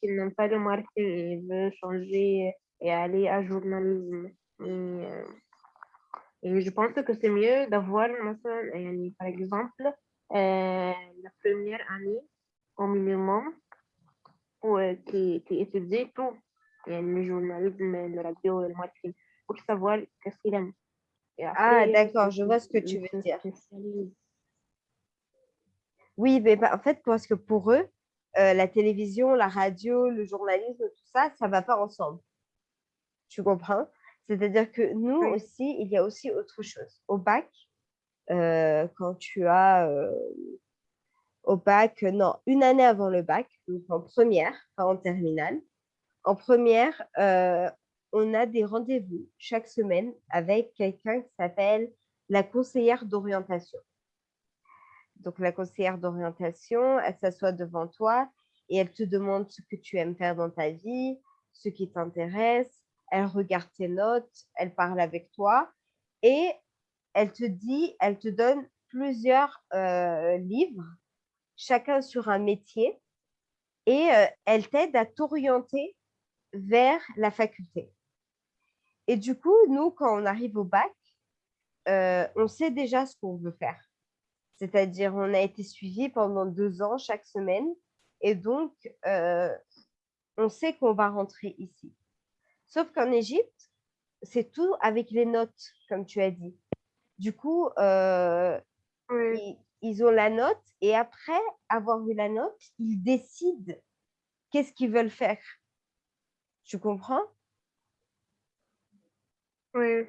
qu'il n'aime pas le marketing et veut changer et aller à journalisme. Et, euh, et je pense que c'est mieux d'avoir, par exemple, euh, la première année au minimum euh, qui, qui étudie tout, le journalisme, le radio, le marketing, pour savoir qu'est-ce qu'il aime. ah, d'accord, je vois ce que tu veux dire. Oui, mais en fait, parce que pour eux, la télévision, la radio, le journalisme, tout ça, ça ne va pas ensemble. Tu comprends? C'est-à-dire que nous aussi, il y a aussi autre chose. Au bac, euh, quand tu as euh, au bac, non, une année avant le bac, donc en première, pas en terminale, en première, euh, on a des rendez-vous chaque semaine avec quelqu'un qui s'appelle la conseillère d'orientation. Donc, la conseillère d'orientation, elle s'assoit devant toi et elle te demande ce que tu aimes faire dans ta vie, ce qui t'intéresse. Elle regarde tes notes, elle parle avec toi et elle te dit, elle te donne plusieurs euh, livres, chacun sur un métier et euh, elle t'aide à t'orienter vers la faculté. Et du coup, nous, quand on arrive au bac, euh, on sait déjà ce qu'on veut faire. C'est-à-dire, on a été suivi pendant deux ans chaque semaine et donc, on sait qu'on va rentrer ici. Sauf qu'en Égypte, c'est tout avec les notes, comme tu as dit. Du coup, euh, ils, ont la note et après avoir eu la note, ils décident qu'est-ce qu'ils veulent faire. Tu comprends? Oui.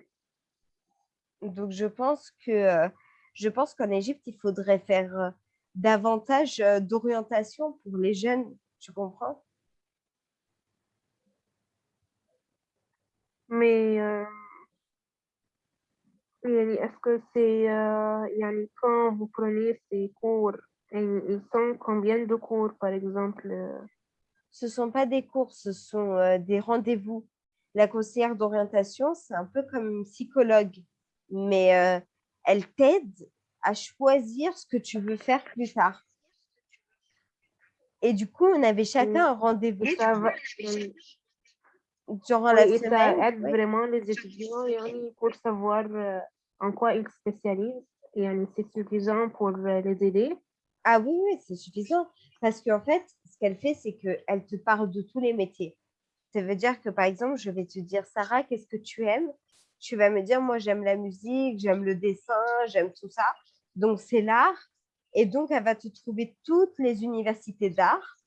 Donc, je pense que je pense qu'en Égypte, il faudrait faire euh, davantage euh, d'orientation pour les jeunes. Tu comprends? Mais est-ce que c'est quand vous prenez ces cours, ils sont combien de cours par exemple Ce ne sont pas des cours, ce sont des rendez-vous. La conseillère d'orientation, c'est un peu comme une psychologue. Mais euh, elle t'aide à choisir ce que tu veux faire plus tard. Et du coup, on avait chacun un rendez-vous durant la semaine. Ça aide vraiment les étudiants pour savoir euh, en quoi ils spécialisent. Et c'est suffisant pour euh, les aider. Ah oui, oui, c'est suffisant. Parce qu'en fait, ce qu'elle fait, c'est qu'elle te parle de tous les métiers. Ça veut dire que, par exemple, je vais te dire, Sarah, qu'est-ce que tu aimes? Tu vas me dire, moi, j'aime la musique, j'aime le dessin, j'aime tout ça. Donc, c'est l'art. Et donc, elle va te trouver toutes les universités d'art.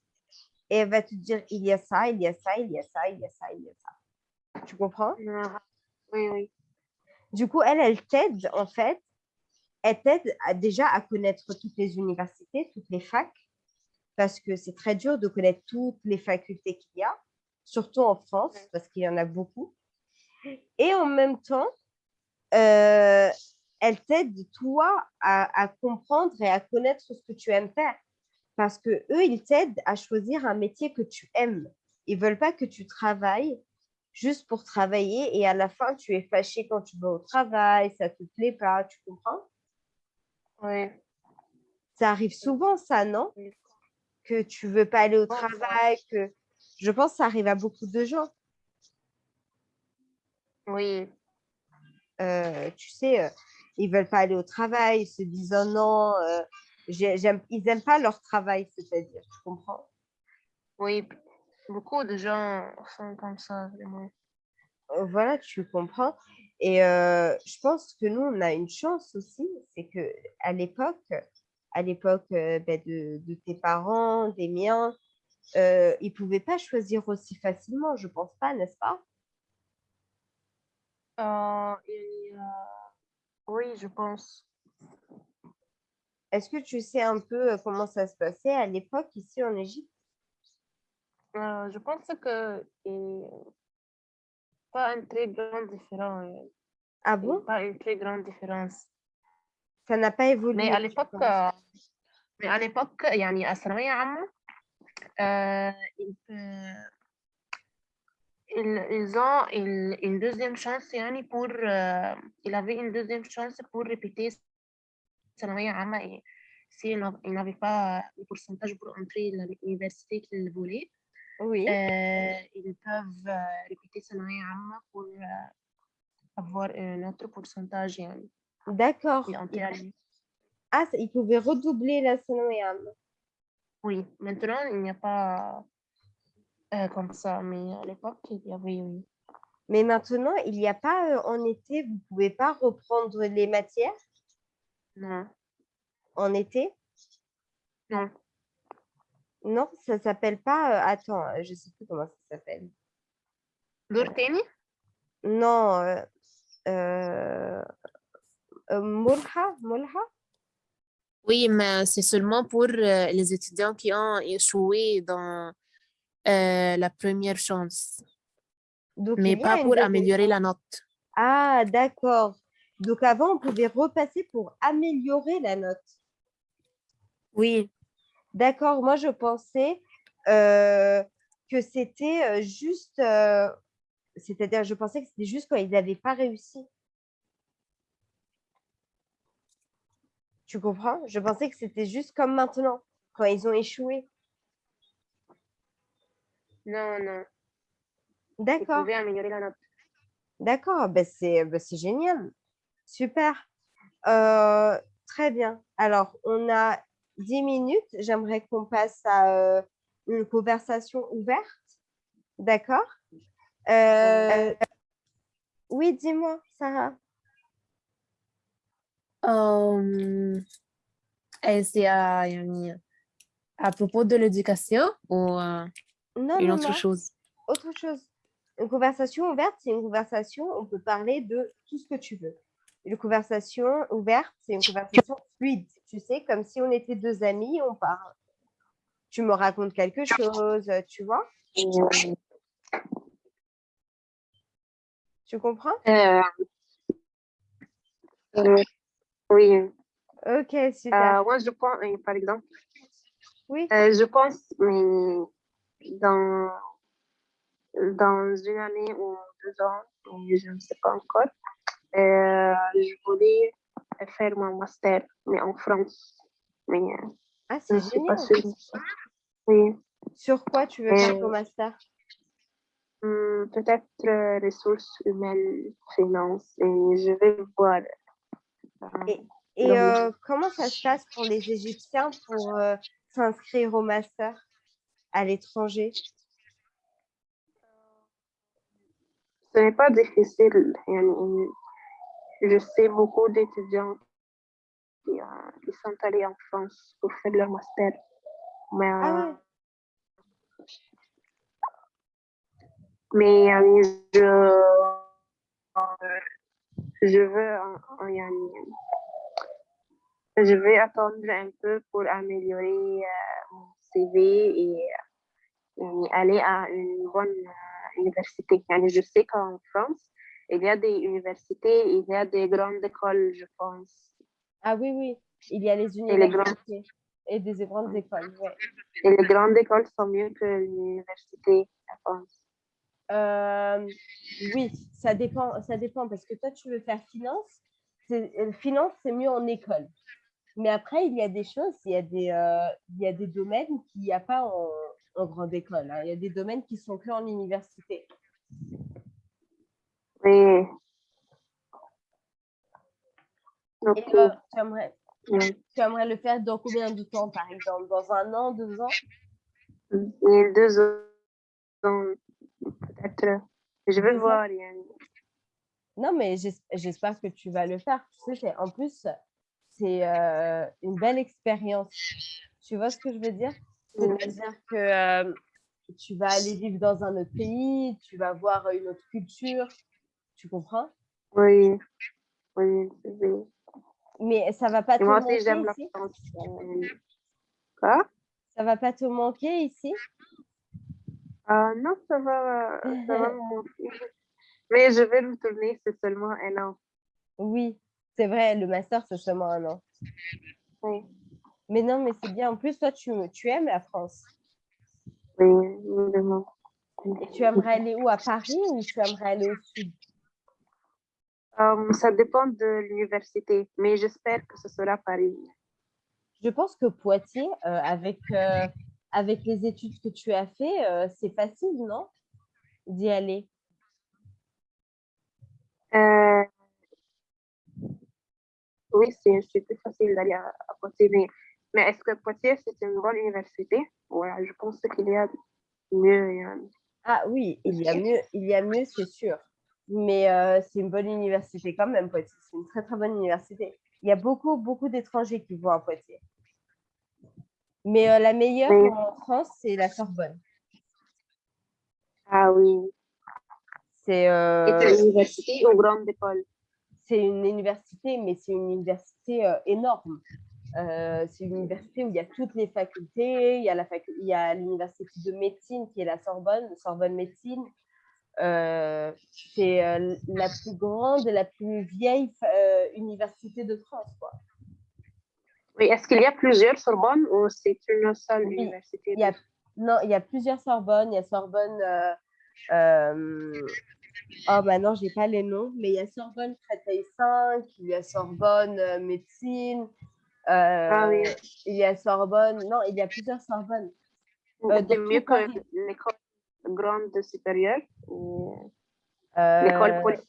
Et elle va te dire, il y a ça, il y a ça, il y a ça, il y a ça, il y a ça. Tu comprends? Oui, oui. Du coup, elle, elle t'aide, en fait. Elle t'aide déjà à connaître toutes les universités, toutes les facs, parce que c'est très dur de connaître toutes les facultés qu'il y a, surtout en France, parce qu'il y en a beaucoup. Et en même temps, euh, elle t'aide, toi, à, comprendre et à connaître ce que tu aimes faire. Parce que eux, ils t'aident à choisir un métier que tu aimes. Ils veulent pas que tu travailles juste pour travailler et à la fin, tu es fâché quand tu vas au travail, ça te plaît pas, tu comprends? Oui. Ça arrive souvent, ça, non? Que tu veux pas aller au travail, que je pense que ça arrive à beaucoup de gens. Oui. Euh, tu sais, euh, ils veulent pas aller au travail, ils se disent oh non, euh, ils n'aiment pas leur travail, c'est-à-dire, tu comprends? Oui, beaucoup de gens sont comme ça, vraiment. Voilà, tu comprends. Et je pense que nous, on a une chance aussi, c'est que à l'époque, à l'époque ben, de, de, tes parents, des miens, ils ne pouvaient pas choisir aussi facilement, je pense pas, n'est-ce pas? Euh, oui, je pense. Est-ce que tu sais un peu euh, comment ça se passait à l'époque ici en Égypte euh, je pense que pas une très grande différence. Ah bon Pas une très grande différence. Ça n'a pas évolué. Mais à l'époque, mais à l'époque, يعني الثانوية عامة ils, ont une, deuxième chance pour euh, il avait une deuxième chance pour répéter et s'il n'avait pas le pourcentage pour entrer à l'université qu'il voulait oui. Euh, ils peuvent euh, répéter pour avoir un autre pourcentage d'accord ah ils pouvaient redoubler la ثانوية oui maintenant il n'y a pas euh, comme ça, mais à l'époque, il y avait oui. Mais maintenant, il n'y a pas euh, en été, vous ne pouvez pas reprendre les matières Non. En été? Non. Non, ça ne s'appelle pas. Euh, attends, je ne sais plus comment ça s'appelle. L'Urteni Non. Euh, euh, Mulha, Mulha? Oui, mais c'est seulement pour les étudiants qui ont échoué dans euh, la première chance. mais pas pour améliorer la note. Ah, d'accord. Donc avant, on pouvait repasser pour améliorer la note. Oui. D'accord, moi je pensais que c'était juste, c'est-à-dire je pensais que c'était juste quand ils n'avaient pas réussi. Tu comprends? Je pensais que c'était juste comme maintenant, quand ils ont échoué. Non, non. D'accord. améliorer la note. D'accord, ben c'est ben génial. Super. Euh, très bien. Alors, on a 10 minutes. J'aimerais qu'on passe à euh, une conversation ouverte. D'accord? Euh, Oui, dis-moi, Sarah. c'est à, à propos de l'éducation ou une autre chose? Autre chose. Une conversation ouverte, c'est une conversation, on peut parler de tout ce que tu veux. Une conversation ouverte, c'est une conversation fluide. Tu sais, comme si on était deux amis, on parle. Tu me racontes quelque chose, tu vois Tu comprends? Euh, Oui. Ok, super. Euh, moi, je pense, par exemple, oui. Euh, je pense, mais dans dans une année ou deux ans, je ne sais pas encore. Euh, je voulais faire mon master, mais en France. Mais euh, ah, c'est génial. Oui. Sur quoi tu veux faire ton master? hmm, Peut-être ressources humaines, finances, et je vais voir. Euh, et, comment ça se passe pour les Égyptiens pour s'inscrire au master à l'étranger? Ce n'est pas difficile. Je sais beaucoup d'étudiants qui, euh, sont allés en France pour faire leur master. Mais, ah euh, mais euh, je, je veux je vais attendre un peu pour améliorer mon CV et, et aller à une bonne université. Je sais qu'en France, il y a des universités, il y a des grandes écoles, je pense. Ah oui, oui, il y a les universités et, des grandes écoles. Et les grandes écoles sont mieux que l'université, je pense. Euh, oui, ça dépend, ça dépend parce que toi, tu veux faire finance. Euh, finance, c'est mieux en école. Mais après, il y a des choses, il y a des, euh, il y a des domaines qu'il n'y a pas en, en grande école. Hein. Il y a des domaines qui sont que en université. Oui. Et, euh, tu, aimerais, tu, aimerais, le faire dans combien de temps, par exemple? Dans un an, deux ans? Deux ans, peut-être. Je vais voir. Non, mais j'espère que tu vas le faire. Tu sais, en plus, c'est euh, une belle expérience. Tu vois ce que je veux dire? C'est-à-dire que euh, tu vas aller vivre dans un autre pays, tu vas voir une autre culture. Tu comprends? Oui, oui, oui. Mais ça va pas te manquer ici? Quoi? Ça va pas te manquer ici? Ah Non, ça va, ça va *laughs* me manquer. Mais je vais retourner, c'est seulement un an. Oui, c'est vrai, le master, c'est seulement un an. Oui. Mais non, mais c'est bien. En plus, toi, tu, tu aimes la France. Oui, vraiment. Et tu aimerais aller où? À Paris ou tu aimerais aller au sud? Euh, Ça dépend de l'université, mais j'espère que ce sera Paris. Je pense que Poitiers, euh, avec, euh, avec les études que tu as fait, c'est facile, non D'y aller? Oui, c'est plus facile d'aller à, à Poitiers, mais mais est-ce que Poitiers, c'est une bonne université? Voilà, je pense qu'il y a mieux. Ah oui, il y a mieux, il y a mieux, c'est sûr. Mais euh, c'est une bonne université quand même, Poitiers. C'est une très, très bonne université. Il y a beaucoup, beaucoup d'étrangers qui vont à Poitiers. Mais euh, la meilleure en France, c'est la Sorbonne. Ah oui. C'est euh, une université ou grande école? C'est une université, mais c'est une université énorme. C'est une université où il y a toutes les facultés. Il y a, la il y a l'université de médecine qui est la Sorbonne, Sorbonne Médecine. Euh, c'est euh, la plus grande et la plus vieille université de France. Quoi. Oui, est-ce qu'il y a plusieurs Sorbonnes ou c'est une seule université il y, a, Non, il y a plusieurs Sorbonne. Il y a Sorbonne. Euh, euh, oh, bah non, je n'ai pas les noms, mais il y a Sorbonne Créteil 5, il y a Sorbonne euh, Médecine. ah oui. Il y a Sorbonne. Non, il y a plusieurs Sorbonnes. C'est mieux que l'école grande supérieure. L'école politique.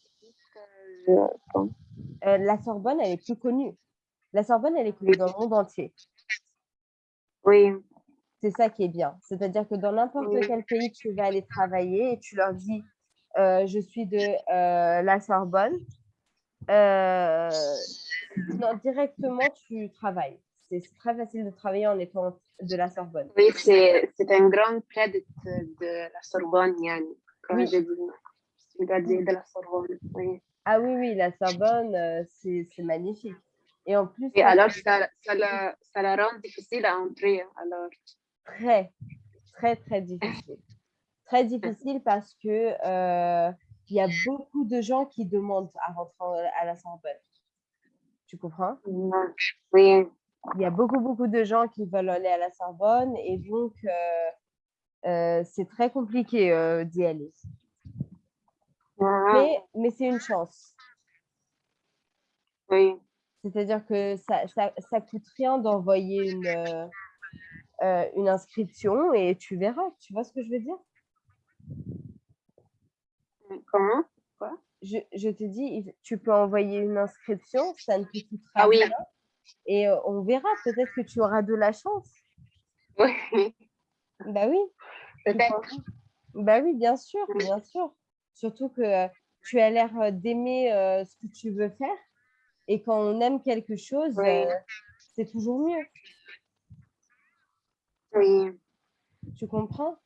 la Sorbonne, elle est plus connue. La Sorbonne, elle est connue dans le monde entier. Oui. C'est ça qui est bien. C'est-à-dire que dans n'importe quel pays, tu vas aller travailler et tu leur dis euh, je suis de euh, la Sorbonne. Euh, directement, tu travailles. C'est très facile de travailler en étant de la Sorbonne. Oui, c'est un grand crédit de la Sorbonne, Yann. Comme oui. dis, de la Sorbonne. Oui. Ah oui, oui, la Sorbonne, c'est magnifique. Et en plus. Et alors, ça, ça, la, ça la rend difficile à entrer. Alors. Très, très, très difficile. Très difficile parce que euh, il y a beaucoup de gens qui demandent à rentrer à la Sorbonne. Tu comprends? Oui. Il y a beaucoup, beaucoup de gens qui veulent aller à la Sorbonne et donc euh, euh, c'est très compliqué d'y aller. Mais, mais c'est une chance. Oui. C'est-à-dire que ça, ça, ça, coûte rien d'envoyer une, euh, une inscription et tu verras. Tu vois ce que je veux dire? Comment? Quoi? Je, je, te dis, tu peux envoyer une inscription, ça ne te coûtera ah, oui. rien. Et euh, on verra, peut-être que tu auras de la chance. Oui. Bah oui. Peut-être. Bah oui, bien sûr, bien sûr. Surtout que euh, tu as l'air d'aimer ce que tu veux faire. Et quand on aime quelque chose, c'est toujours mieux. Oui. Tu comprends?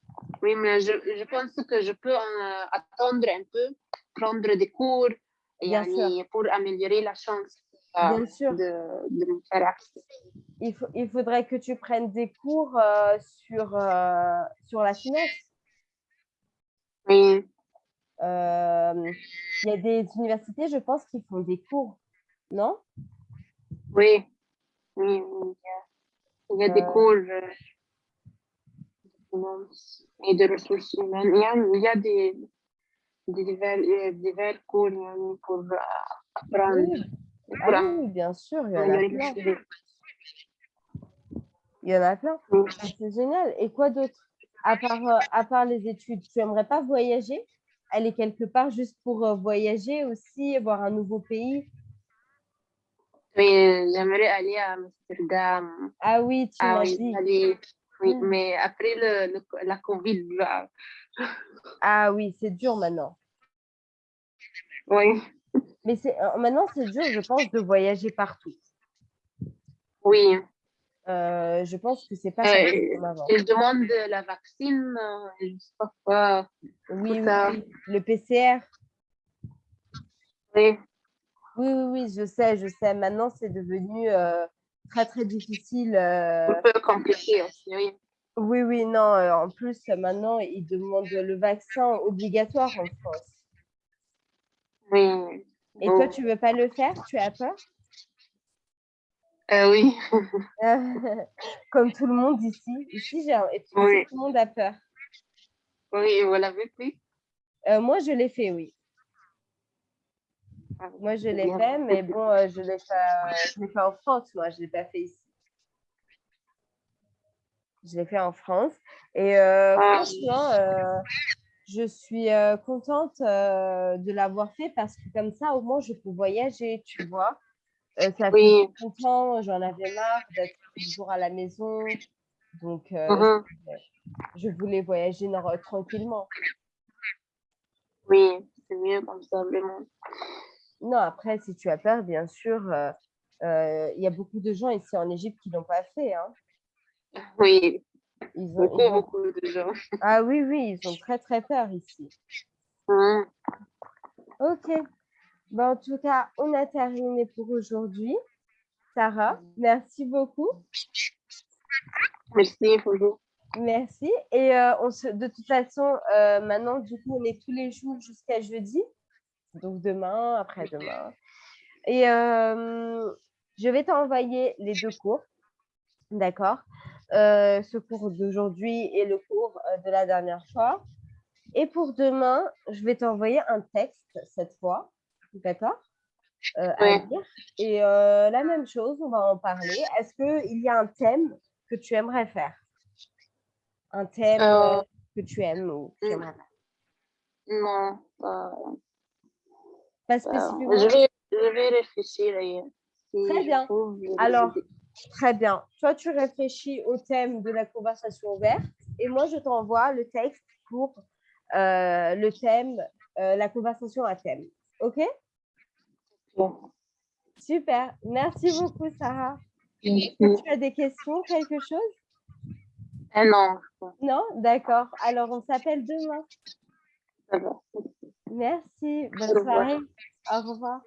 Oui, mais je, je, pense que je peux euh, attendre un peu, prendre des cours et pour améliorer la chance euh, sûr. De, de. Il, faut, il faudrait que tu prennes des cours euh, sur, euh, sur la finance. Oui. Euh, il y a des universités, je pense, qui font des cours, non? Oui. Oui, oui. Il y a des cours et de ressources humaines. Il y a, des, des divers, divers cours pour apprendre. Oui. Ah oui, bien sûr, il y en a plein. Il y en a plein. C'est génial. Et quoi d'autre? À part, à part les études, tu aimerais pas voyager? Aller quelque part juste pour voyager aussi, voir un nouveau pays? Oui, j'aimerais aller à Amsterdam. Ah oui, tu ah, m'as oui, dit. Aller oui, mmh. mais après le, le, la Covid, là. Ah oui, c'est dur maintenant. Oui. Mais c'est maintenant, c'est dur, je pense, de voyager partout. Oui. Euh, je pense que c'est pas euh, comme avant. Je demande la vaccine, je sais pas quoi. Oui, oui, le PCR. Oui. Oui, oui, oui, je sais, je sais. Maintenant, c'est devenu euh, très, très difficile. Un peu compliqué aussi, oui. Oui, oui, non. en plus, maintenant, ils demandent le vaccin obligatoire en France. Oui. Et toi, tu ne veux pas le faire? Tu as peur? Euh, Oui. *laughs* Comme tout le monde ici. Ici, j'ai oui. tout le monde a peur. Oui, vous l'avez fait? Euh, Moi, je l'ai fait, oui. Moi, je l'ai fait, mais bon, euh, je l'ai fait, fait, en France, moi, je ne l'ai pas fait ici. Je l'ai fait en France. Et euh, ah. franchement, euh, je suis euh, contente euh, de l'avoir fait parce que comme ça, au moins, je peux voyager, tu vois. Euh, ça oui. fait longtemps, j'en avais marre d'être toujours à la maison. Donc, -huh. je voulais voyager tranquillement. Oui, c'est mieux comme ça, vraiment. Non, après, si tu as peur, bien sûr, il y a beaucoup de gens ici en Égypte qui ne l'ont pas fait. Hein. Oui, ils ont, beaucoup, ils ont... beaucoup de gens. Ah oui, oui, ils ont très, très peur ici. Mmh. Ok. Bon, en tout cas, on a terminé pour aujourd'hui. Sarah, merci beaucoup. Merci, bonjour. Merci. Et euh, on se, de toute façon, euh, maintenant, du coup, on est tous les jours jusqu'à jeudi donc demain, après-demain. Et euh, je vais t'envoyer les deux cours, d'accord? Euh, ce cours d'aujourd'hui et le cours euh, de la dernière fois. Et pour demain, je vais t'envoyer un texte cette fois, d'accord? Euh, à lire. Et la même chose, on va en parler. Est-ce qu'il y a un thème que tu aimerais faire? Un thème que tu aimes ou que tu aimerais faire? Non, pas, pas spécifiquement? Je vais, je vais réfléchir. Si Très bien. Alors, Très bien. Toi, tu réfléchis au thème de la conversation ouverte et moi, je t'envoie le texte pour euh, le thème, euh, la conversation à thème. OK? Super. Merci beaucoup, Sarah. tu as des questions, quelque chose? Euh, Non. Non? D'accord. Alors, on s'appelle demain. Merci. Bonne soirée. Au revoir.